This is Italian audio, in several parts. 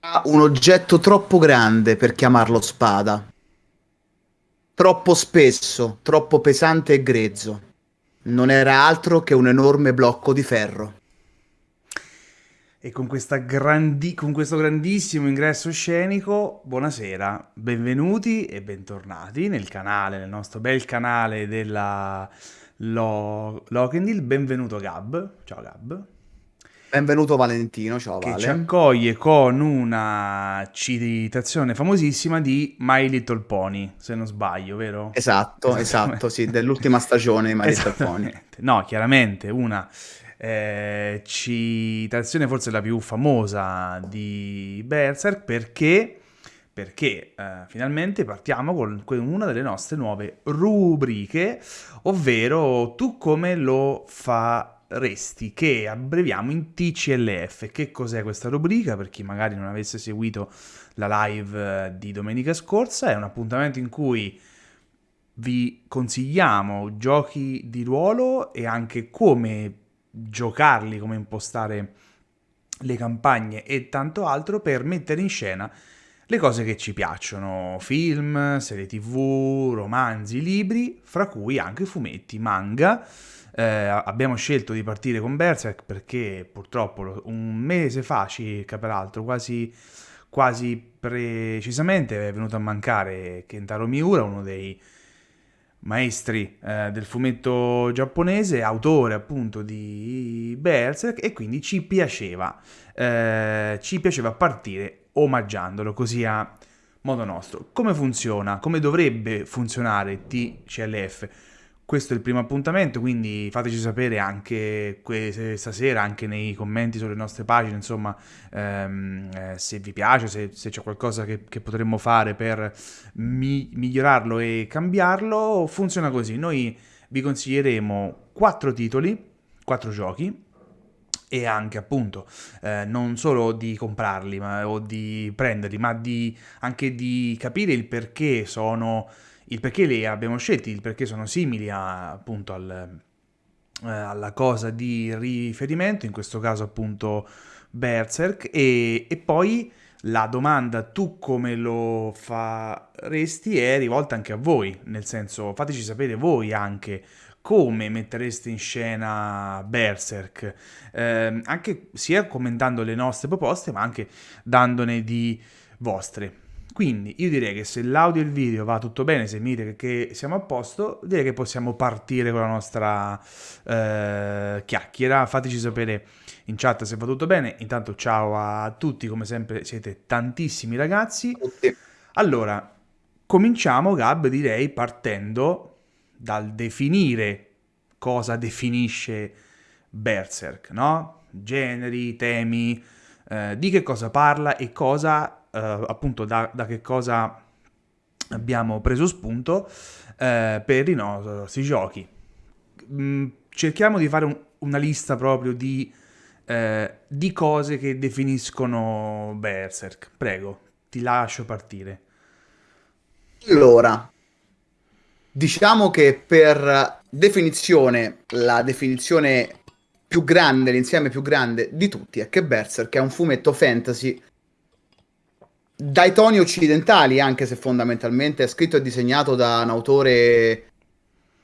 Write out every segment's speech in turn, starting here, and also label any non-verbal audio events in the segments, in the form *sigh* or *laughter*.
Un oggetto troppo grande per chiamarlo spada. Troppo spesso, troppo pesante e grezzo. Non era altro che un enorme blocco di ferro. E con, grandi... con, questo grandissimo ingresso scenico, buonasera, benvenuti e bentornati nel canale, nel nostro bel canale della Lo... Lokendil. Benvenuto Gab. Ciao Gab. Benvenuto Valentino, ciao che Vale. ci accoglie con una citazione famosissima di My Little Pony, se non sbaglio, vero? Esatto, esatto, sì, dell'ultima stagione di My Little Pony. No, chiaramente una eh, citazione forse la più famosa di Berserk perché, perché eh, finalmente partiamo con una delle nostre nuove rubriche, ovvero Tu come lo fa Resti, che abbreviamo in TCLF. Che cos'è questa rubrica? Per chi magari non avesse seguito la live eh, di domenica scorsa, è un appuntamento in cui vi consigliamo giochi di ruolo e anche come giocarli, come impostare le campagne e tanto altro per mettere in scena le cose che ci piacciono, film, serie tv, romanzi, libri, fra cui anche fumetti, manga, eh, abbiamo scelto di partire con Berserk perché purtroppo un mese fa circa, peraltro, quasi, quasi precisamente è venuto a mancare Kentaro Miura, uno dei maestri eh, del fumetto giapponese, autore appunto di Berserk e quindi ci piaceva, eh, ci piaceva partire omaggiandolo così a modo nostro. Come funziona? Come dovrebbe funzionare TCLF? Questo è il primo appuntamento, quindi fateci sapere anche stasera, anche nei commenti sulle nostre pagine, insomma, ehm, eh, se vi piace, se, se c'è qualcosa che, che, potremmo fare per mi, migliorarlo e cambiarlo. Funziona così, noi vi consiglieremo quattro titoli, quattro giochi, e anche appunto eh, non solo di comprarli ma, o di prenderli, ma di, anche di capire il perché sono il perché li abbiamo scelti, il perché sono simili a, appunto al, eh, alla cosa di riferimento, in questo caso appunto Berserk, e, e poi la domanda tu come lo faresti è rivolta anche a voi, nel senso fateci sapere voi anche come mettereste in scena Berserk, eh, anche sia commentando le nostre proposte ma anche dandone di vostre. Quindi io direi che se l'audio e il video va tutto bene, se mi dite che siamo a posto, direi che possiamo partire con la nostra eh, chiacchiera. Fateci sapere in chat se va tutto bene. Intanto ciao a tutti, come sempre siete tantissimi ragazzi. Allora, cominciamo Gab direi partendo dal definire cosa definisce Berserk, no? Generi, temi, eh, di che cosa parla e cosa appunto da, da, che cosa abbiamo preso spunto eh, per i nostri giochi. Mm, cerchiamo di fare un, una lista proprio di, eh, di cose che definiscono Berserk. Prego, ti lascio partire. Allora, diciamo che per definizione, la definizione più grande, l'insieme più grande di tutti è che Berserk è un fumetto fantasy dai toni occidentali, anche se fondamentalmente è scritto e disegnato da un autore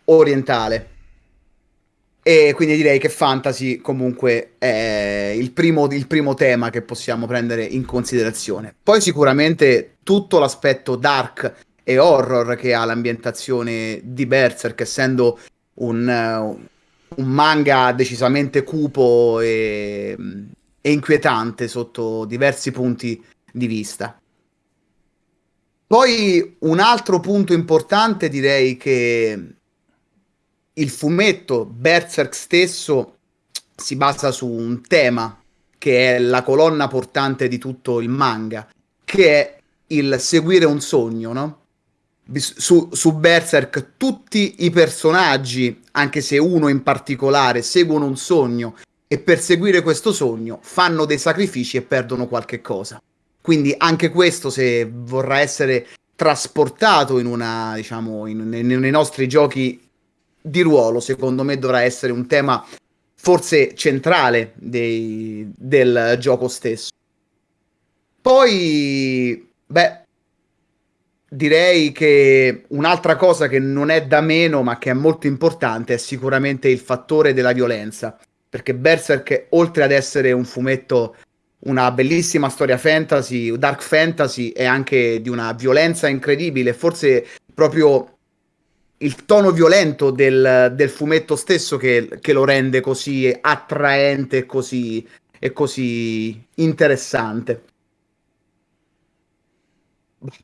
orientale. E quindi direi che fantasy comunque è il primo, il primo, tema che possiamo prendere in considerazione. Poi sicuramente tutto l'aspetto dark e horror che ha l'ambientazione di Berserk, essendo un, un manga decisamente cupo e, e inquietante sotto diversi punti di vista. Poi un altro punto importante direi che il fumetto Berserk stesso si basa su un tema che è la colonna portante di tutto il manga, che è il seguire un sogno, no? Su, su Berserk tutti i personaggi, anche se uno in particolare, seguono un sogno e per seguire questo sogno fanno dei sacrifici e perdono qualche cosa. Quindi anche questo, se vorrà essere trasportato in una, diciamo, in, in, nei nostri giochi di ruolo, secondo me dovrà essere un tema forse centrale dei, del gioco stesso. Poi, beh, direi che un'altra cosa che non è da meno, ma che è molto importante, è sicuramente il fattore della violenza. Perché Berserk, oltre ad essere un fumetto, una bellissima storia fantasy, dark fantasy, è anche di una violenza incredibile. Forse proprio il tono violento del, del fumetto stesso che, che, lo rende così attraente e così, e così interessante.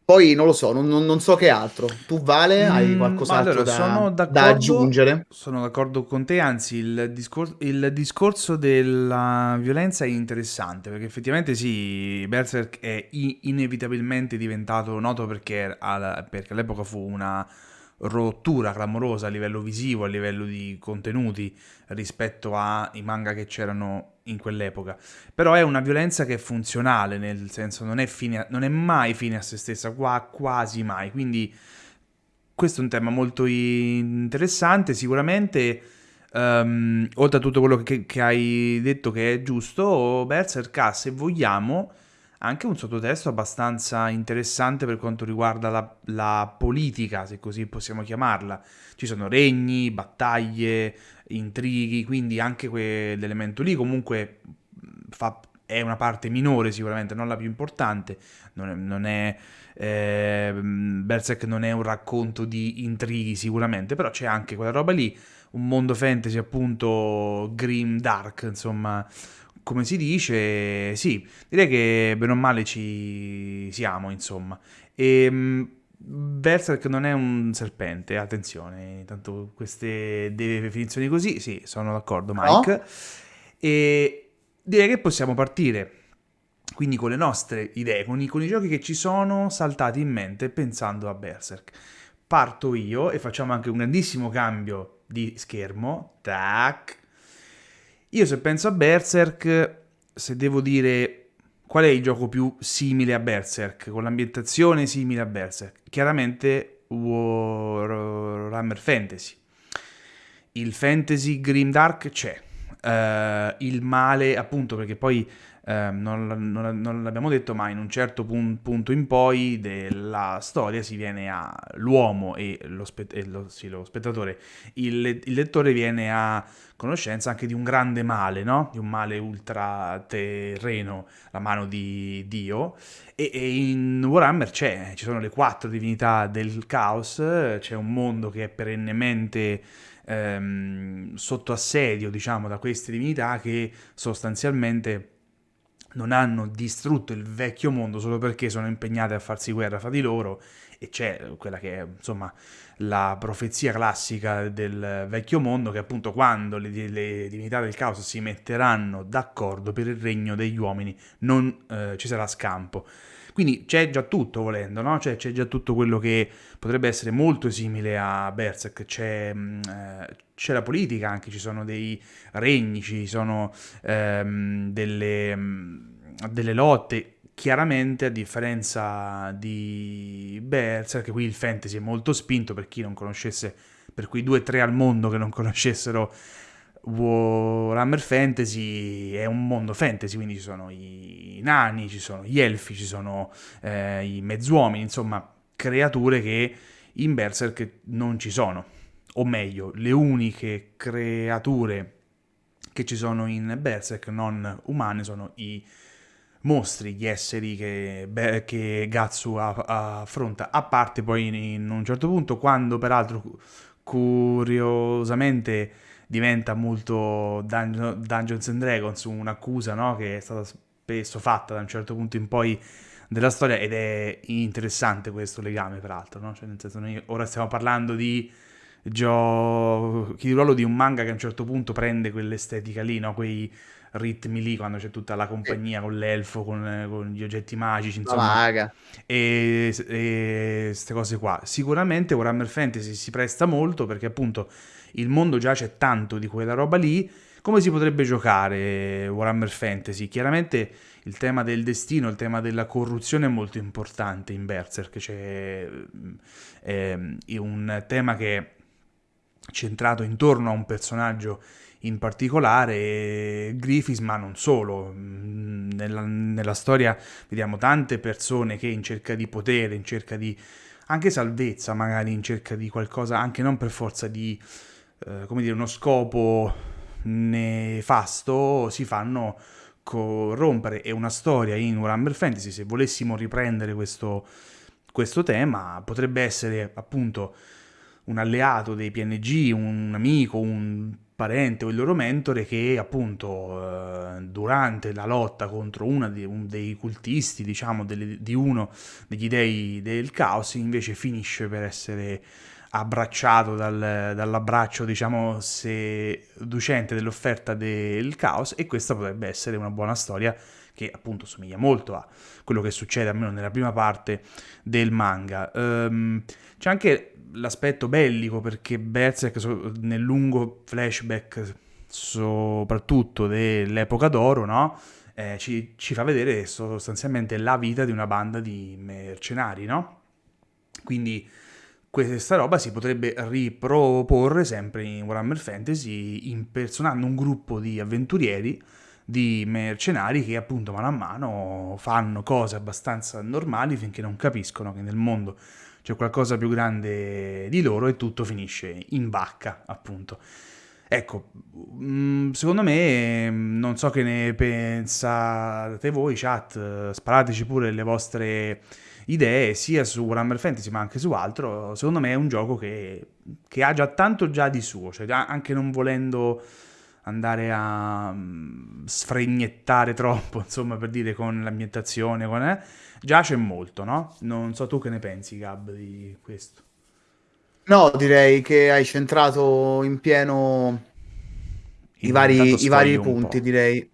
Poi non lo so, non, non, so che altro. Tu, Vale, hai mm, qualcos'altro allora, da, da, aggiungere? Sono d'accordo con te, anzi il, discor- il, discorso della violenza è interessante, perché effettivamente sì, Berserk è inevitabilmente diventato noto perché, perché all'epoca fu una rottura clamorosa a livello visivo, a livello di contenuti rispetto ai manga che c'erano in quell'epoca. Però è una violenza che è funzionale, nel senso non è, fine, non è mai fine a se stessa, qua, quasi mai. Quindi questo è un tema molto interessante, sicuramente. Um, oltre a tutto quello che, che, hai detto che è giusto, Berserk ha, se vogliamo, anche un sottotesto abbastanza interessante per quanto riguarda la, la, politica, se così possiamo chiamarla. Ci sono regni, battaglie, intrighi, quindi anche quell'elemento lì comunque fa, è una parte minore sicuramente, non la più importante. Non è, non è eh, Berserk non è un racconto di intrighi sicuramente, però c'è anche quella roba lì, un mondo fantasy appunto grim dark, insomma come si dice, sì, direi che bene o male ci siamo, insomma. E ehm, Berserk non è un serpente, attenzione, tanto queste definizioni così, sì, sono d'accordo Mike. No? E direi che possiamo partire, quindi con le nostre idee, con i, con i giochi che ci sono saltati in mente pensando a Berserk. Parto io e facciamo anche un grandissimo cambio di schermo. Tac. Io se penso a Berserk, se devo dire qual è il gioco più simile a Berserk, con l'ambientazione simile a Berserk, chiaramente Warhammer Fantasy. Il fantasy grimdark c'è, uh, il male appunto perché poi eh, non, non, non, l'abbiamo detto, ma in un certo pun- punto in poi della storia si viene all'uomo e lo, spe- e lo, sì, lo spettatore, il, il, lettore viene a conoscenza anche di un grande male, no? di un male ultraterreno, la mano di Dio, e, e in Warhammer c'è, ci sono le quattro divinità del caos, c'è un mondo che è perennemente ehm, sotto assedio, diciamo, da queste divinità che sostanzialmente non hanno distrutto il vecchio mondo solo perché sono impegnate a farsi guerra fra di loro e c'è quella che è insomma la profezia classica del vecchio mondo che appunto quando le, le divinità del caos si metteranno d'accordo per il regno degli uomini non eh, ci sarà scampo. Quindi c'è già tutto volendo, no? Cioè, c'è già tutto quello che potrebbe essere molto simile a Berserk, c'è, mm, eh, c'è la politica anche, ci sono dei regni, ci sono ehm, delle, mm, delle lotte, chiaramente a differenza di Berserk, qui il fantasy è molto spinto per chi non conoscesse, per quei due o tre al mondo che non conoscessero Warhammer Fantasy è un mondo fantasy, quindi ci sono i nani, ci sono gli elfi, ci sono eh, i mezzuomini, insomma creature che in Berserk non ci sono. O meglio, le uniche creature che ci sono in Berserk non umane sono i mostri, gli esseri che, beh, che Gatsu affronta, a parte poi in un certo punto, quando peraltro curiosamente diventa molto Dun- Dungeons and Dragons, un'accusa no? che è stata spesso fatta da un certo punto in poi della storia ed è interessante questo legame peraltro, no? cioè, nel senso noi ora stiamo parlando di giochi di ruolo di un manga che a un certo punto prende quell'estetica lì, no? quei ritmi lì quando c'è tutta la compagnia con l'elfo, con, con gli oggetti magici, insomma. Maga. E queste cose qua. Sicuramente Warhammer Fantasy si presta molto perché appunto il mondo già c'è tanto di quella roba lì. Come si potrebbe giocare Warhammer Fantasy? Chiaramente il tema del destino, il tema della corruzione è molto importante in Berserk, c'è è, è un tema che centrato intorno a un personaggio in particolare Griffiths, ma non solo. Mm, nella, nella, storia vediamo tante persone che in cerca di potere, in cerca di anche salvezza, magari in cerca di qualcosa, anche non per forza di, eh, come dire, uno scopo nefasto, si fanno corrompere. E una storia in Warhammer Fantasy, se volessimo riprendere questo, questo tema, potrebbe essere appunto un alleato dei PNG, un amico, un parente o il loro mentore che appunto eh, durante la lotta contro uno dei, cultisti, diciamo, di uno degli dei del caos, invece finisce per essere abbracciato dal, dall'abbraccio, diciamo, seducente dell'offerta del caos e questa potrebbe essere una buona storia che appunto somiglia molto a quello che succede almeno nella prima parte del manga. Um, c'è anche l'aspetto bellico perché Berserk nel lungo flashback soprattutto dell'epoca d'oro, no? Eh, ci, ci, fa vedere sostanzialmente la vita di una banda di mercenari, no? Quindi questa roba si potrebbe riproporre sempre in Warhammer Fantasy impersonando un gruppo di avventurieri, di mercenari che appunto mano a mano fanno cose abbastanza normali finché non capiscono che nel mondo c'è qualcosa più grande di loro e tutto finisce in vacca, appunto. Ecco, mm, secondo me, non so che ne pensate voi, chat, sparateci pure le vostre idee sia su Warhammer Fantasy ma anche su altro. Secondo me è un gioco che, che ha già tanto già di suo, cioè anche non volendo andare a mm, sfregnettare troppo, *laughs* insomma, per dire con l'ambientazione, con, eh, già c'è molto, no? Non so tu che ne pensi, Gab, di questo. No, direi che hai centrato in pieno i vari, i vari punti, direi.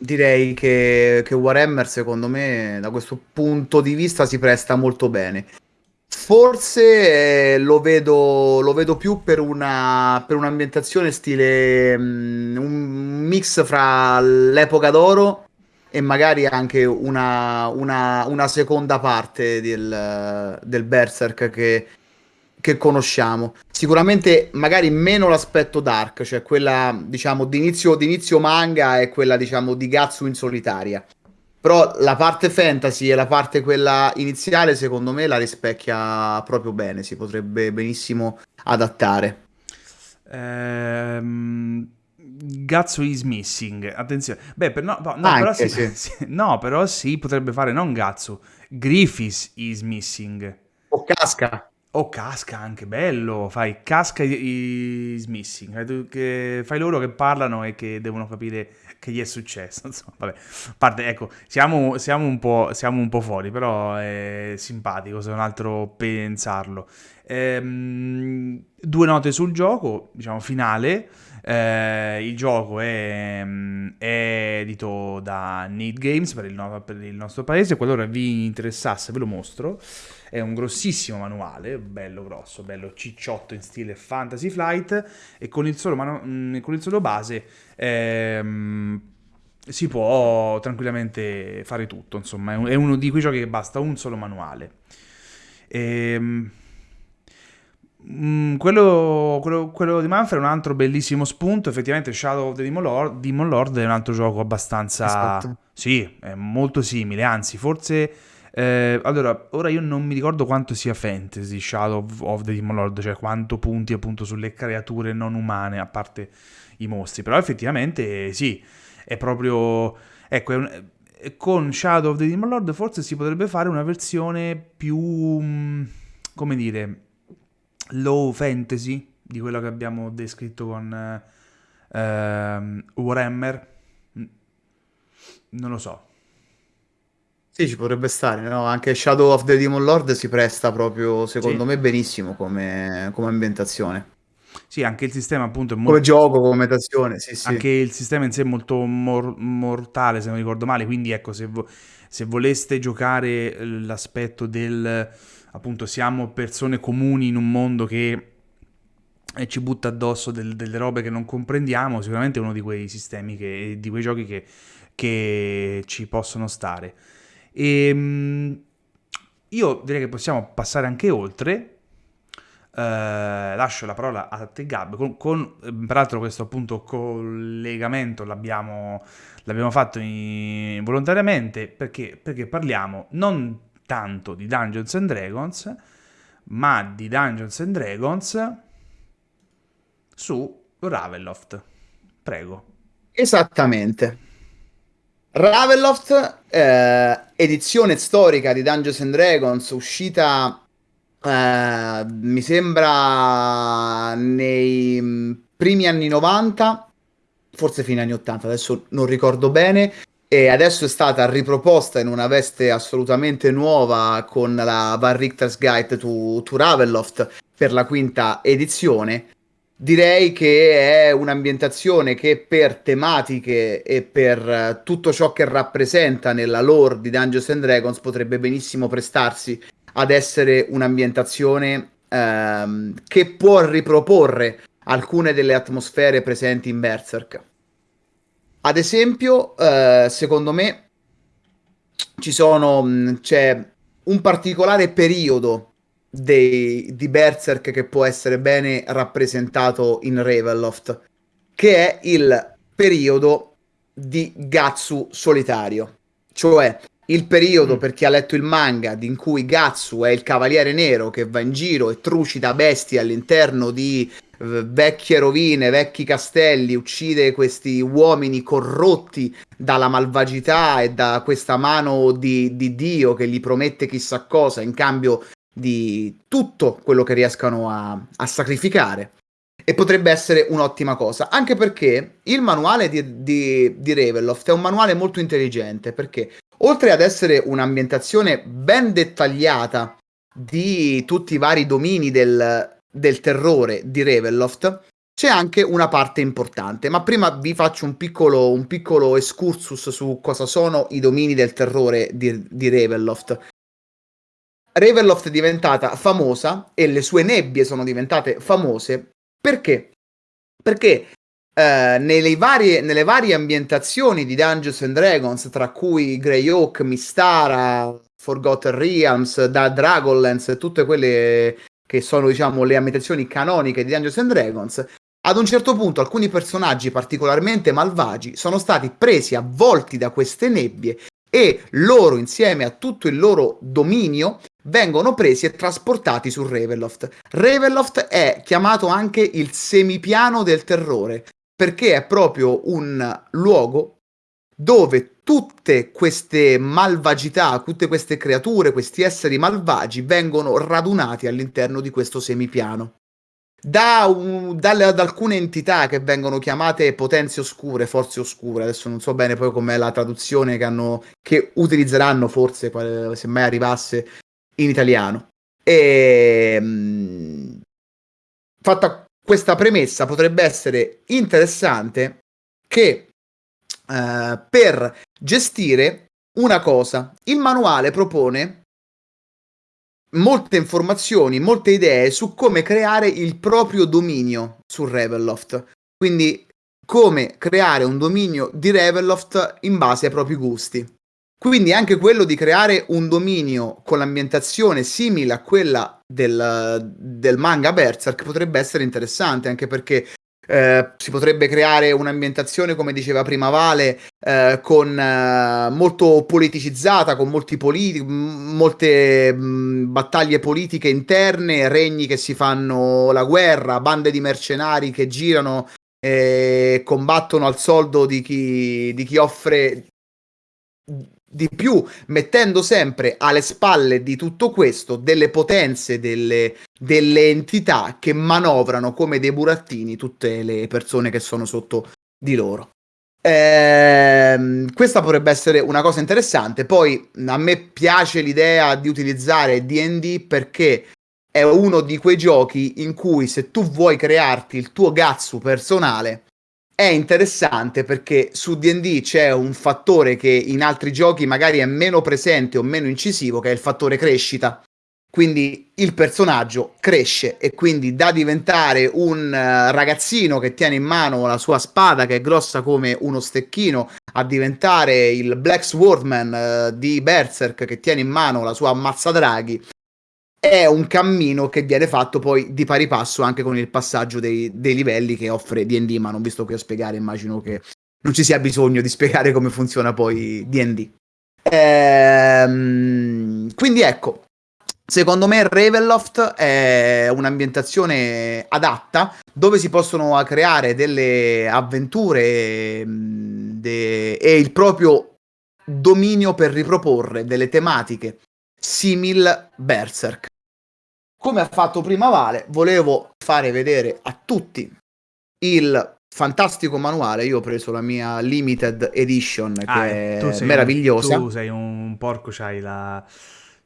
Direi che, che Warhammer, secondo me, da questo punto di vista si presta molto bene. Forse eh, lo, vedo, lo vedo più per, una, per un'ambientazione stile um, un mix fra l'epoca d'oro e magari anche una, una, una seconda parte del, del Berserk che, che conosciamo. Sicuramente magari meno l'aspetto dark, cioè quella diciamo d'inizio, d'inizio manga e quella diciamo di Gatsu in solitaria. Però la parte fantasy e la parte quella iniziale, secondo me, la rispecchia proprio bene. Si potrebbe benissimo adattare. Ehm. Gazzo is missing. Attenzione. Beh, per, no, no, Anche, però sì, *laughs* sì. no, però sì, potrebbe fare non Gazzo. Griffiths is missing. O casca. O casca anche, bello. Fai casca is missing. Fai, loro che parlano e che devono capire che gli è successo. *laughs* Insomma, vabbè. parte, ecco, siamo, siamo, un po', siamo un po' fuori, però è simpatico se non altro pensarlo. Ehm, due note sul gioco, diciamo, finale. Eh, il gioco è, è, edito da Need Games per il, per il nostro paese. Qualora vi interessasse, ve lo mostro. È un grossissimo manuale, bello grosso, bello cicciotto in stile Fantasy Flight. E con il solo, manu- con il solo base ehm, si può tranquillamente fare tutto. Insomma, è uno di quei giochi che basta un solo manuale. Ehm. Mm, quello, quello, quello, di Manfred è un altro bellissimo spunto. Effettivamente, Shadow of the Demon Lord, Demon Lord è un altro gioco abbastanza. Esatto. Sì, è molto simile. Anzi, forse. Eh, allora, ora io non mi ricordo quanto sia fantasy Shadow of the Demon Lord, cioè quanto punti appunto sulle creature non umane, a parte i mostri. Però effettivamente sì, è proprio. Ecco, è un, con Shadow of the Demon Lord forse si potrebbe fare una versione più. Mm, come dire low fantasy di quello che abbiamo descritto con eh, Warhammer mm, non lo so sì, ci potrebbe stare, no? Anche Shadow of the Demon Lord si presta proprio, secondo sì. me, benissimo come, come, ambientazione. Sì, anche il sistema appunto è molto... Come gioco, come ambientazione, sì, sì. Anche il sistema in sé è molto mor- mortale, se non ricordo male, quindi ecco, se, vo- se voleste giocare l'aspetto del appunto siamo persone comuni in un mondo che ci butta addosso del, delle robe che non comprendiamo, sicuramente è uno di quei sistemi, che, di quei giochi che, che ci possono stare. E, ehm, io direi che possiamo passare anche oltre. eh, lascio la parola a te Gab, con, con peraltro questo appunto collegamento l'abbiamo, l'abbiamo fatto in, volontariamente perché, perché parliamo non tanto di Dungeons and Dragons, ma di Dungeons and Dragons su Ravenloft. Prego. Esattamente. Ravenloft, eh, edizione storica di Dungeons and Dragons, uscita eh, mi sembra nei mm, primi anni 90, forse fine anni 80, adesso non ricordo bene, e adesso è stata riproposta in una veste assolutamente nuova con la Van Richter's Guide to, to Ravenloft per la quinta edizione. Direi che è un'ambientazione che per tematiche e per tutto ciò che rappresenta nella lore di Dungeons and Dragons potrebbe benissimo prestarsi ad essere un'ambientazione ehm, che può riproporre alcune delle atmosfere presenti in Berserk. Ad esempio, eh, secondo me, ci sono, c'è un particolare periodo dei, di Berserk che può essere bene rappresentato in Ravenloft, che è il periodo di Gatsu solitario. Cioè, il periodo, mm. per chi ha letto il manga, in cui Gatsu è il cavaliere nero che va in giro e trucida bestie all'interno di uh, vecchie rovine, vecchi castelli, uccide questi uomini corrotti dalla malvagità e da questa mano di, di Dio che gli promette chissà cosa in cambio di tutto quello che riescano a, a sacrificare. E potrebbe essere un'ottima cosa, anche perché il manuale di, di, di Ravenloft è un manuale molto intelligente, perché Oltre ad essere un'ambientazione ben dettagliata di tutti i vari domini del, del terrore di Ravenloft, c'è anche una parte importante. Ma prima vi faccio un piccolo, un piccolo excursus su cosa sono i domini del terrore di, di Ravenloft. Ravenloft è diventata famosa e le sue nebbie sono diventate famose perché? Perché eh, nelle, varie, nelle, varie, ambientazioni di Dungeons and Dragons, tra cui Greyhawk, Mistara, Forgotten Realms, da Dragonlance, tutte quelle che sono, diciamo, le ambientazioni canoniche di Dungeons and Dragons, ad un certo punto alcuni personaggi particolarmente malvagi sono stati presi avvolti da queste nebbie e loro, insieme a tutto il loro dominio, vengono presi e trasportati su Ravenloft. Ravenloft è chiamato anche il semipiano del terrore, perché è proprio un luogo dove tutte queste malvagità, tutte queste creature, questi esseri malvagi vengono radunati all'interno di questo semipiano. Da, un, dalle, da, alcune entità che vengono chiamate potenze oscure, forze oscure, adesso non so bene poi com'è la traduzione che, hanno, che utilizzeranno forse se mai arrivasse in italiano. E, mh, fatta questa premessa potrebbe essere interessante che eh, per gestire una cosa, il manuale propone molte informazioni, molte idee su come creare il proprio dominio su Ravenloft. Quindi come creare un dominio di Ravenloft in base ai propri gusti. Quindi anche quello di creare un dominio con l'ambientazione simile a quella del, del manga Berserk potrebbe essere interessante, anche perché eh, si potrebbe creare un'ambientazione, come diceva prima Vale, eh, con, eh, molto politicizzata, con molti politi- molte mh, battaglie politiche interne, regni che si fanno la guerra, bande di mercenari che girano e combattono al soldo di chi, di chi offre di più, mettendo sempre alle spalle di tutto questo delle potenze, delle, delle entità che manovrano come dei burattini tutte le persone che sono sotto di loro. Eh, questa potrebbe essere una cosa interessante. Poi a me piace l'idea di utilizzare DD perché è uno di quei giochi in cui se tu vuoi crearti il tuo Gatsu personale è interessante perché su DD c'è un fattore che in altri giochi magari è meno presente o meno incisivo, che è il fattore crescita. Quindi il personaggio cresce e quindi da diventare un uh, ragazzino che tiene in mano la sua spada che è grossa come uno stecchino a diventare il Black Swordman uh, di Berserk che tiene in mano la sua ammazzadraghi è un cammino che viene fatto poi di pari passo anche con il passaggio dei, dei livelli che offre D&D, ma non vi sto qui a spiegare, immagino che non ci sia bisogno di spiegare come funziona poi D&D. Ehm, quindi ecco, secondo me Ravenloft è un'ambientazione adatta dove si possono creare delle avventure de- e il proprio dominio per riproporre delle tematiche simil Berserk. Come ha fatto prima Vale, volevo fare vedere a tutti il fantastico manuale. Io ho preso la mia limited edition che ah, è meravigliosa. Un, tu sei un porco, c'hai la,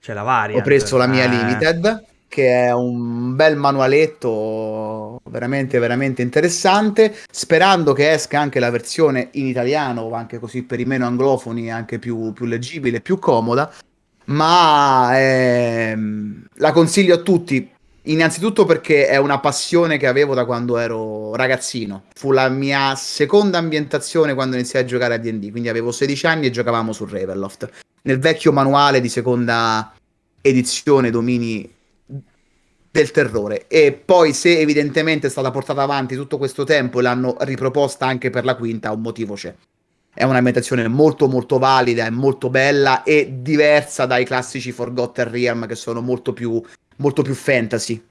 c'è la variant. Ho preso la mia eh. limited che è un bel manualetto veramente veramente interessante sperando che esca anche la versione in italiano anche così per i meno anglofoni anche più, più leggibile più comoda ma ehm, la consiglio a tutti Innanzitutto perché è una passione che avevo da quando ero ragazzino. Fu la mia seconda ambientazione quando iniziai a giocare a D&D, quindi avevo 16 anni e giocavamo su Ravenloft. Nel vecchio manuale di seconda edizione Domini del terrore e poi se evidentemente è stata portata avanti tutto questo tempo e l'hanno riproposta anche per la quinta, un motivo c'è. È un'ambientazione molto molto valida, è molto bella e diversa dai classici Forgotten Realm che sono molto più molto più fantasy.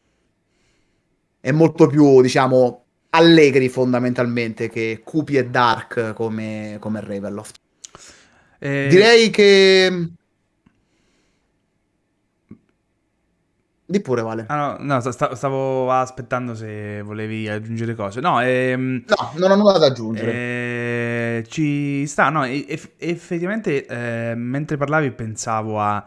E molto più, diciamo, allegri fondamentalmente che cupi e dark come, come Ravenloft. Eh... Direi che... Di pure, Vale. Ah, no, no sta, stavo aspettando se volevi aggiungere cose. No, ehm, no non ho nulla da aggiungere. Eh, ci sta, no, eff- effettivamente eh, mentre parlavi pensavo a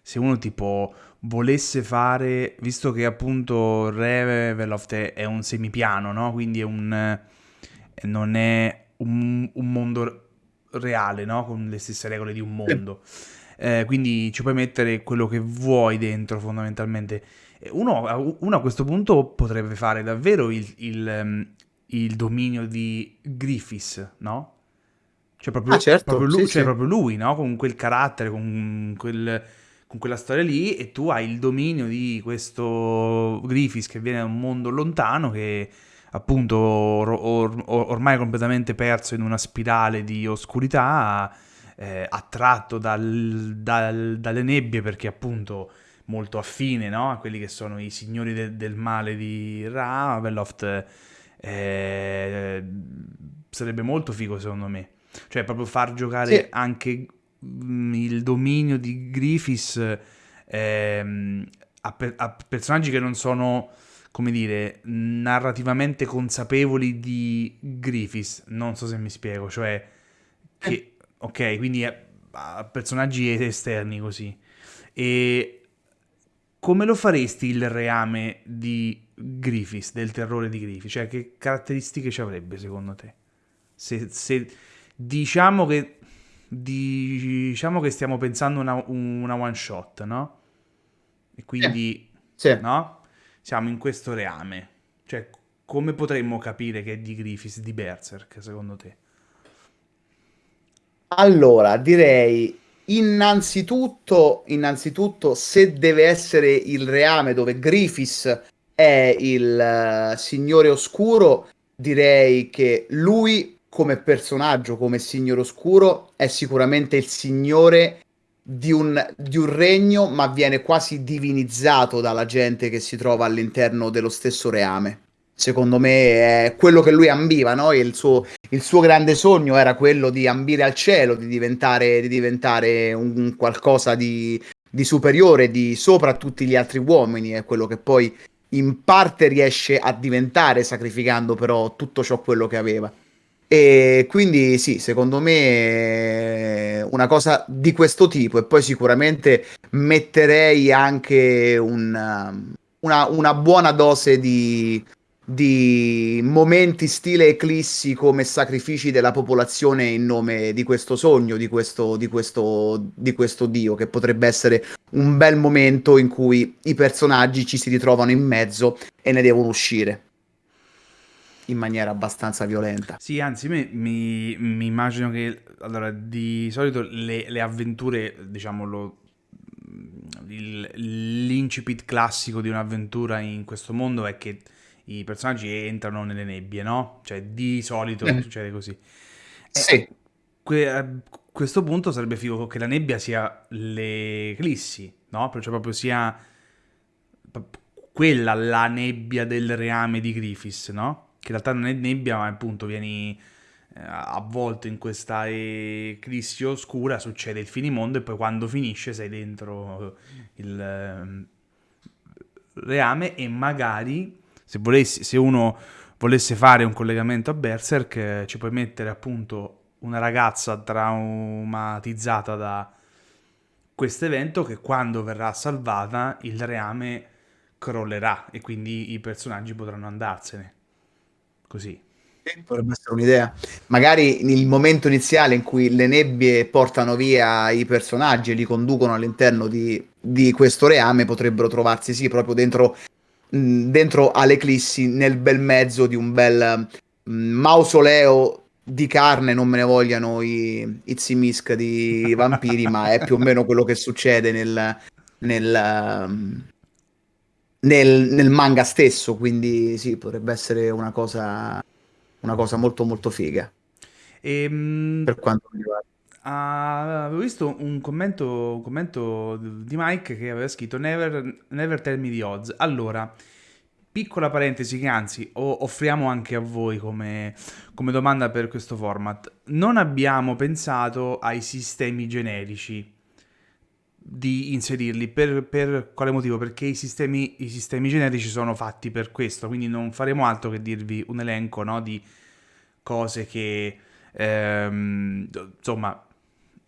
se uno tipo volesse fare, visto che appunto Reveloft è, è un semipiano, no? Quindi è un, eh, non è un, un, mondo reale, no? Con le stesse regole di un mondo. Eh, quindi ci puoi mettere quello che vuoi dentro fondamentalmente. Uno, uno a questo punto potrebbe fare davvero il, il, ehm, il dominio di Griffiths, no? Cioè proprio, ah, certo, proprio lui, sì, cioè sì. proprio lui, no? Con quel carattere, con quel con quella storia lì e tu hai il dominio di questo Griffiths che viene da un mondo lontano che appunto or- or- ormai è completamente perso in una spirale di oscurità eh, attratto dal, dal, dalle nebbie perché appunto molto affine no? a quelli che sono i signori de- del male di Ra, Veloft eh, sarebbe molto figo secondo me cioè proprio far giocare sì. anche Mm, il dominio di Griffiths ehm, a, per, a, personaggi che non sono, come dire, narrativamente consapevoli di Griffiths. Non so se mi spiego, cioè che, ok, quindi a, personaggi esterni così. E come lo faresti il reame di Griffiths, del terrore di Griffiths? Cioè, che caratteristiche ci avrebbe secondo te? Se, se diciamo che diciamo che stiamo pensando una, una one shot, no? E quindi, sì. Sì. no? Siamo in questo reame. Cioè, come potremmo capire che è di Griffiths, di Berserk, secondo te? Allora, direi innanzitutto, innanzitutto se deve essere il reame dove Griffiths è il uh, signore oscuro, direi che lui come personaggio, come signore oscuro, è sicuramente il signore di un, di un, regno, ma viene quasi divinizzato dalla gente che si trova all'interno dello stesso reame. Secondo me è quello che lui ambiva, no? il, suo, il suo grande sogno era quello di ambire al cielo, di diventare, di diventare un qualcosa di, di superiore, di sopra a tutti gli altri uomini, è quello che poi in parte riesce a diventare, sacrificando però tutto ciò quello che aveva. E quindi sì, secondo me una cosa di questo tipo e poi sicuramente metterei anche un, una, una, buona dose di, di momenti stile eclissi come sacrifici della popolazione in nome di questo sogno, di questo, di questo, di questo dio, che potrebbe essere un bel momento in cui i personaggi ci si ritrovano in mezzo e ne devono uscire in maniera abbastanza violenta. Sì, anzi, mi, mi, mi immagino che allora, di solito le, le avventure, diciamo, il- l'incipit classico di un'avventura in questo mondo è che i personaggi entrano nelle nebbie, no? Cioè, di solito Eh. succede così. E Sì, que- a questo punto sarebbe figo che la nebbia sia le eclissi, no? Cioè proprio sia quella la nebbia del reame di Griffiths, no? Che in realtà non è nebbia, ma appunto vieni eh, avvolto in questa eclissi oscura, succede il finimondo e poi quando finisce sei dentro il ehm, reame e magari se, volessi, se uno volesse fare un collegamento a Berserk eh, ci puoi mettere appunto una ragazza traumatizzata da questo evento che quando verrà salvata il reame crollerà e quindi i personaggi potranno andarsene. Così. Sì, potrebbe essere un'idea. Magari nel momento iniziale in cui le nebbie portano via i personaggi e li conducono all'interno di, di questo reame, potrebbero trovarsi sì proprio dentro, dentro all'eclissi, nel bel mezzo di un bel mh, mausoleo di carne, non me ne vogliano i, i Zimisk di *laughs* vampiri, ma è più o meno quello che succede nel, nel, um, nel, nel manga stesso, quindi sì, potrebbe essere una cosa, una cosa molto molto figa E, mh, per quanto mi riguarda. Ah, avevo visto un commento, un commento di Mike che aveva scritto Never, never tell me the odds. Allora, piccola parentesi che anzi offriamo anche a voi come, come domanda per questo format. Non abbiamo pensato ai sistemi generici di inserirli. Per, per quale motivo? Perché i sistemi, i sistemi generici sono fatti per questo, quindi non faremo altro che dirvi un elenco no, di cose che, ehm, insomma,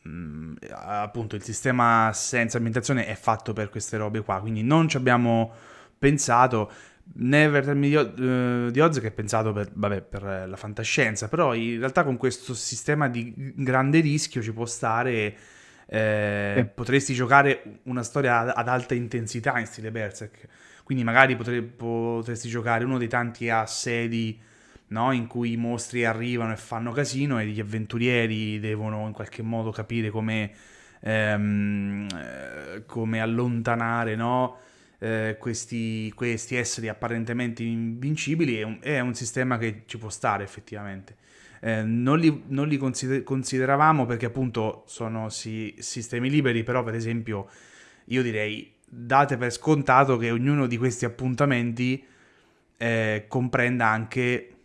mh, appunto il sistema senza ambientazione è fatto per queste robe qua, quindi non ci abbiamo pensato. Tell Me the- eh, di Oz che è pensato per, vabbè, per la fantascienza, però in realtà con questo sistema di grande rischio ci può stare eh, Sì. potresti giocare una storia ad, ad alta intensità in stile Berserk. Quindi magari potre- potresti giocare uno dei tanti assedi no? in cui i mostri arrivano e fanno casino e gli avventurieri devono in qualche modo capire come, ehm, eh, come allontanare no? eh, questi, questi esseri apparentemente invincibili. È un, è un sistema che ci può stare effettivamente. Eh, non li, non li consider- consideravamo perché appunto sono si- sistemi liberi, però per esempio io direi date per scontato che ognuno di questi appuntamenti eh, comprenda anche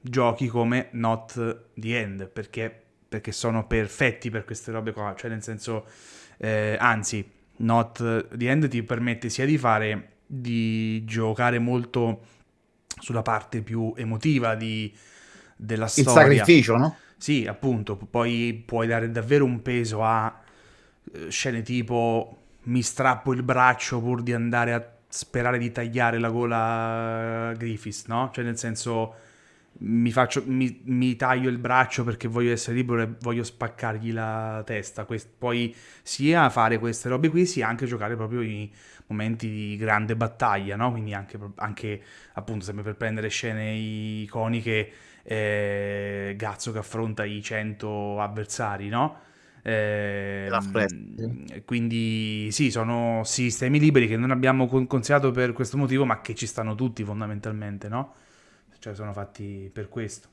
giochi come Not the End, perché, perché sono perfetti per queste robe qua, cioè nel senso, eh, anzi, Not the End ti permette sia di fare, di giocare molto sulla parte più emotiva di, della Il storia. sacrificio, no? Sì, appunto, poi puoi dare davvero un peso a eh, scene tipo mi strappo il braccio pur di andare a sperare di tagliare la gola a Griffiths, no? Cioè nel senso mi, faccio, mi, mi taglio il braccio perché voglio essere libero e voglio spaccargli la testa. Quest- poi sia fare queste robe qui, sia anche giocare proprio i momenti di grande battaglia, no? Quindi anche, anche appunto sempre per prendere scene iconiche eh, Gazzo che affronta i 100 avversari, no? Eh, quindi sì, sono sistemi liberi che non abbiamo con- considerato per questo motivo, ma che ci stanno tutti fondamentalmente, no? Cioè sono fatti per questo.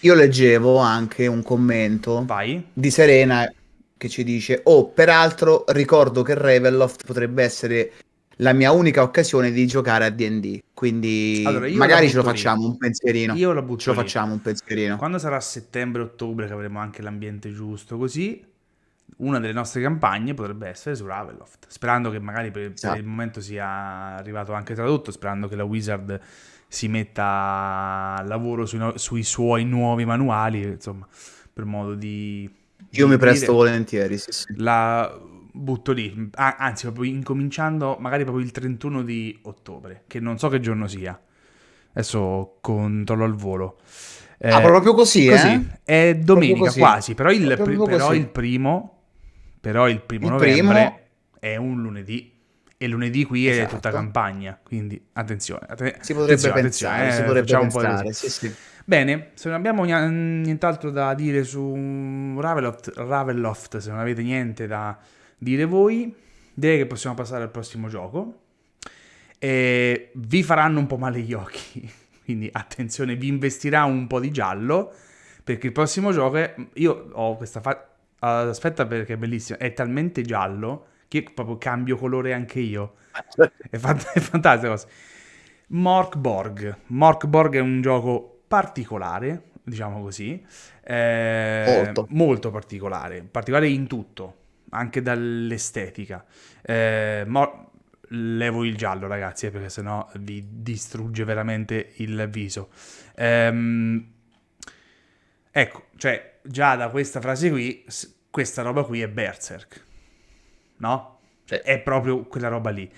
Io leggevo anche un commento Vai. di Serena che ci dice: Oh, peraltro ricordo che Ravenloft potrebbe essere la mia unica occasione di giocare a DD. Quindi Allora, magari ce lo butto lì. facciamo un pensierino. Io la butto Ce lo lì. facciamo un pensierino. Quando sarà settembre-ottobre, che avremo anche l'ambiente giusto, così una delle nostre campagne potrebbe essere su Ravenloft. Sperando che magari per, per Esatto. il momento sia arrivato anche tradotto, sperando che la Wizard si metta a lavoro sui, no- sui suoi nuovi manuali, insomma, per modo di... Io di mi presto dire. volentieri, sì, sì. La butto lì, Ah, anzi, proprio incominciando magari proprio il 31 di ottobre, che non so che giorno sia. Adesso controllo al volo. Eh, Ah, proprio così, così, eh? è domenica così. quasi, però il, pri- però il primo, però il primo Il novembre primo- è un lunedì. E lunedì qui è Esatto. tutta campagna, quindi attenzione. atte- Si potrebbe attenzione, pensare, attenzione, si eh, potrebbe facciamo un po' di pensare, così. sì, sì. Bene, se non abbiamo nient'altro da dire su Ravenloft, Ravenloft, se non avete niente da dire voi, direi che possiamo passare al prossimo gioco. E vi faranno un po' male gli occhi, *laughs* quindi attenzione, vi investirà un po' di giallo, perché il prossimo gioco è... Io ho questa... Fa... Aspetta perché è bellissimo, è talmente giallo che proprio cambio colore anche io. *laughs* È, fant- è fantastico. Mork Borg. Mork Borg è un gioco particolare, diciamo così, eh, molto. molto particolare, particolare in tutto, anche dall'estetica. Eh, Mor- levo il giallo, ragazzi, eh, perché sennò vi distrugge veramente il viso. Ehm, ecco, cioè, già da questa frase qui, questa roba qui è Berserk, no? Cioè, è proprio quella roba lì.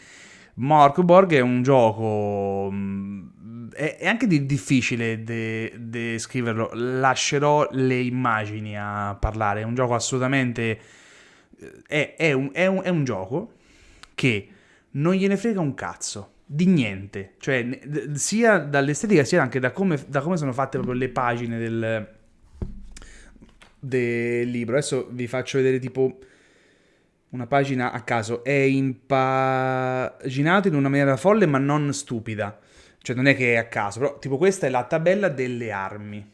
Mork Borg è un gioco. Mm, è, è anche di, difficile descriverlo. De Lascerò le immagini a parlare. È un gioco assolutamente. È, è, un, è, un, è un gioco che non gliene frega un cazzo di niente, cioè sia dall'estetica sia anche da come, da come sono fatte proprio le pagine del, del libro. Adesso vi faccio vedere tipo una pagina a caso, è impaginato in una maniera folle ma non stupida. Cioè non è che è a caso, però tipo questa è la tabella delle armi.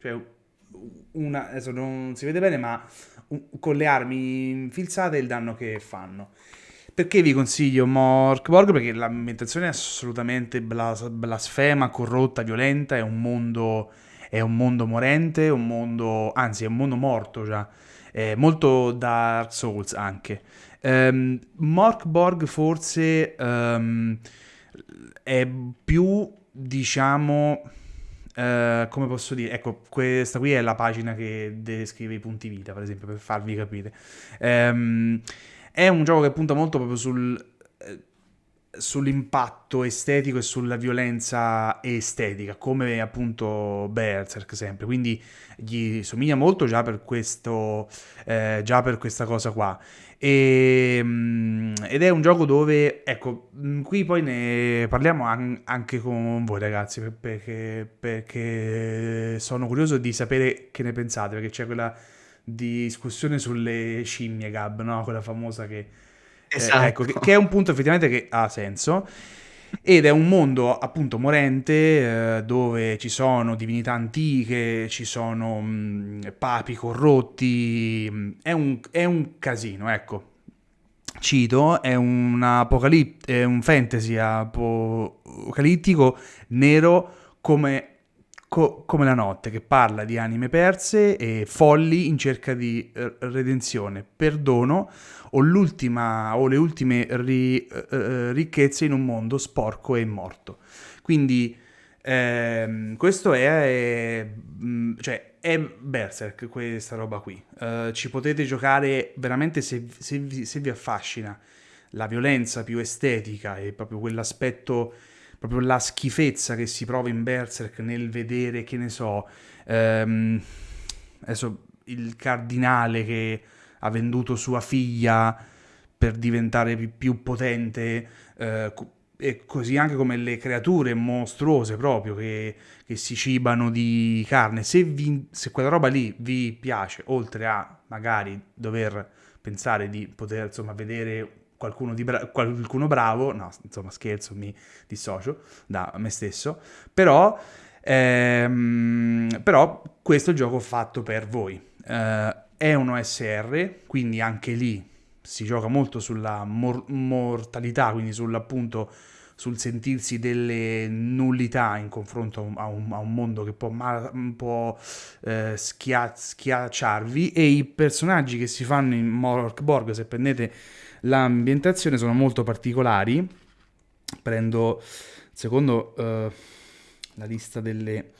Cioè una, adesso non si vede bene, ma con le armi infilzate il danno che fanno. Perché vi consiglio Morkborg? Perché l'ambientazione è assolutamente blas- blasfema, corrotta, violenta, è un mondo, è un mondo morente, un mondo, anzi è un mondo morto già eh, molto Dark Souls anche. Um, Mork forse um, è più, diciamo, uh, come posso dire, ecco, questa qui è la pagina che descrive i punti vita, per esempio, per farvi capire. Um, è un gioco che punta molto proprio sul sull'impatto estetico e sulla violenza estetica, come appunto Berserk sempre. Quindi gli somiglia molto già per, questo, eh, già per questa cosa qua. E, mm, ed è un gioco dove, ecco, mm, qui poi ne parliamo an- anche con voi ragazzi, perché, perché sono curioso di sapere che ne pensate, perché c'è quella discussione sulle scimmie, Gab, no? Quella famosa che Esatto. Eh, ecco, che, che, è un punto effettivamente che ha senso. Ed è un mondo appunto morente eh, dove ci sono divinità antiche, ci sono mh, papi corrotti, mm, è un, è un casino, ecco. Cito, è un, apocalipt- è un fantasy apocalittico nero come co- come la notte, che parla di anime perse e folli in cerca di uh, redenzione, perdono o, o le ultime ri- uh, ricchezze in un mondo sporco e morto. Quindi ehm, questo è, è, mm, cioè, è Berserk, questa roba qui. Uh, ci potete giocare veramente se, se, se vi affascina la violenza più estetica e proprio quell'aspetto proprio la schifezza che si prova in Berserk nel vedere, che ne so, ehm, adesso il cardinale che ha venduto sua figlia per diventare più potente, eh, e così anche come le creature mostruose proprio che, che si cibano di carne. Se, vi, se, quella roba lì vi piace, oltre a magari dover pensare di poter insomma vedere qualcuno, bra- qualcuno bravo, no, insomma scherzo, mi dissocio da me stesso, però, ehm, però questo è il gioco fatto per voi. Eh, è un OSR, quindi anche lì si gioca molto sulla mor- mortalità, quindi sull'appunto sul sentirsi delle nullità in confronto a un, a un mondo che può, ma- può eh, schia- schiacciarvi e i personaggi che si fanno in Morkborg, se prendete L'ambientazione sono molto particolari. Prendo secondo uh, la lista delle...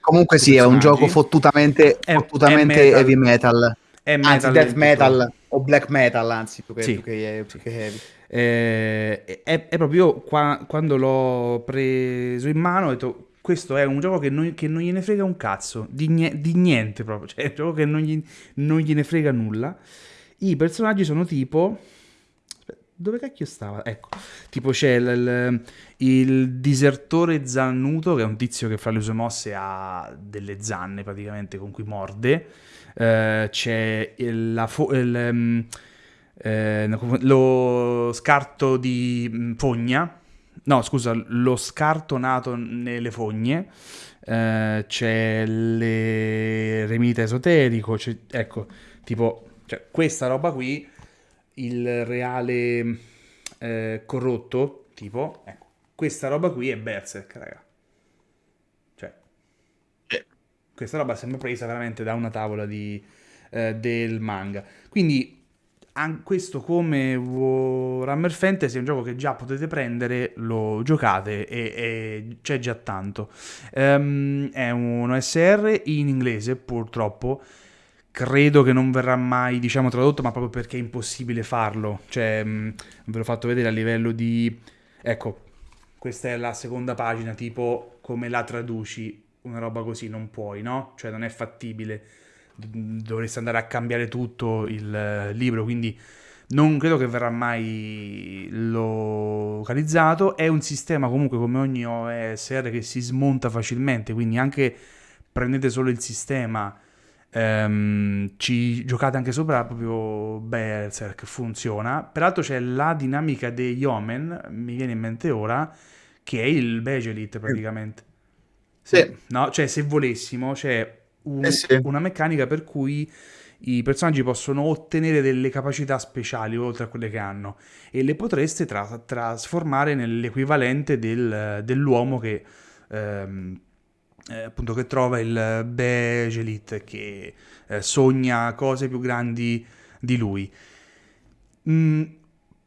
Comunque sì, è un gioco fottutamente, è, fottutamente è heavy metal. È metal anzi, death metal o black metal, anzi, più che, sì. più che, più che heavy. Eh, è, è, proprio qua, quando l'ho preso in mano ho detto questo è un gioco che non, che non gliene frega un cazzo, di, nie, di, niente proprio, cioè è un gioco che non, gli, non gliene frega nulla. I personaggi sono tipo dove cacchio stava? Ecco, tipo c'è il, il, disertore zannuto, che è un tizio che fra le sue mosse ha delle zanne praticamente con cui morde. Uh, c'è il, la il, um, eh, lo scarto di mm, fogna, no scusa, lo scarto nato nelle fogne, eh, c'è l'eremita esoterico, ecco, tipo, cioè, questa roba qui, il reale eh, corrotto, tipo, ecco, questa roba qui è Berserk, raga. Cioè, questa roba sembra presa veramente da una tavola di, eh, del manga. Quindi questo come Warhammer Fantasy è un gioco che già potete prendere, lo giocate e, e c'è già tanto. Um, è un OSR in inglese purtroppo, credo che non verrà mai diciamo tradotto ma proprio perché è impossibile farlo, cioè um, ve l'ho fatto vedere a livello di... ecco, questa è la seconda pagina tipo come la traduci, una roba così non puoi, no? Cioè non è fattibile dovreste andare a cambiare tutto il eh, libro, quindi non credo che verrà mai localizzato. È un sistema comunque come ogni OSR che si smonta facilmente, quindi anche prendete solo il sistema, ehm, ci giocate anche sopra proprio Berserk, funziona. Peraltro c'è la dinamica degli Omen, mi viene in mente ora, che è il Begelit praticamente. Sì. Se, no? Cioè se volessimo, c'è un, eh sì. una meccanica per cui i personaggi possono ottenere delle capacità speciali oltre a quelle che hanno e le potreste tra- trasformare nell'equivalente del, dell'uomo che, ehm, eh, appunto, che trova il Begelit che eh, sogna cose più grandi di lui. Mm,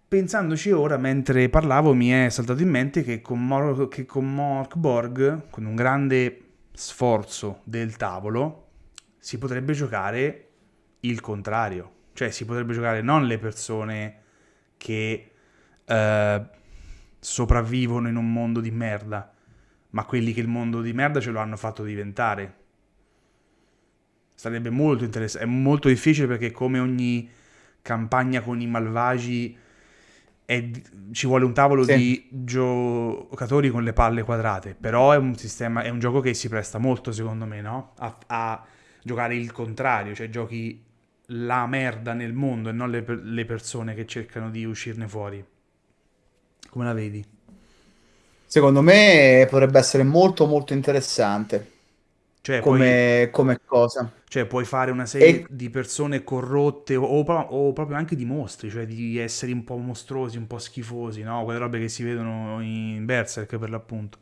pensandoci ora, mentre parlavo, mi è saltato in mente che con, Mor- che con Mork Borg, con un grande sforzo del tavolo, si potrebbe giocare il contrario. Cioè si potrebbe giocare non le persone che eh, sopravvivono in un mondo di merda, ma quelli che il mondo di merda ce lo hanno fatto diventare. Sarebbe molto interessante. È molto difficile perché come ogni campagna con i malvagi è, ci vuole un tavolo sì. di giocatori con le palle quadrate, però è un sistema, è un gioco che si presta molto secondo me, no? A, a giocare il contrario, cioè giochi la merda nel mondo e non le, le persone che cercano di uscirne fuori. Come la vedi? Secondo me potrebbe essere molto molto interessante. Cioè, come, puoi, come cosa. Cioè, puoi fare una serie e... di persone corrotte o, o, proprio anche di mostri, cioè di esseri un po' mostruosi, un po' schifosi, no? Quelle robe che si vedono in Berserk per l'appunto.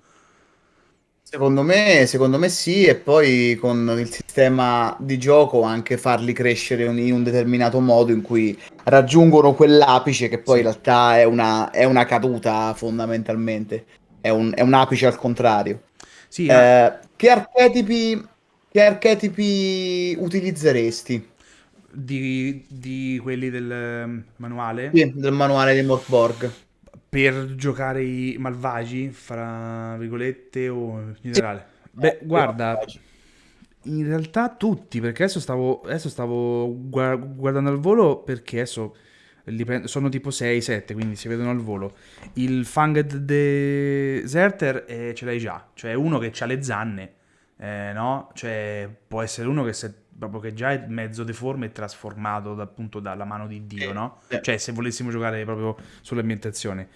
Secondo me, secondo me sì, e poi con il sistema di gioco anche farli crescere in un determinato modo in cui raggiungono quell'apice che poi sì. in realtà è una, è una caduta fondamentalmente, è un, è un apice al contrario. Sì, eh, eh, che, archetipi, che archetipi utilizzeresti? Di, di quelli del ehm, manuale? Sì, del manuale di Morkborg. Per giocare i malvagi, fra virgolette, o in generale? Sì. Beh, guarda, in realtà tutti, perché adesso stavo, adesso stavo guardando al volo perché adesso sono tipo 6-7, quindi si vedono al volo. Il Fanged Deserter eh, ce l'hai già, cioè uno che ha le zanne, eh, no? Cioè può essere uno che, se, proprio che già è mezzo deforme e trasformato appunto dalla mano di Dio, no? Cioè se volessimo giocare proprio sull'ambientazione.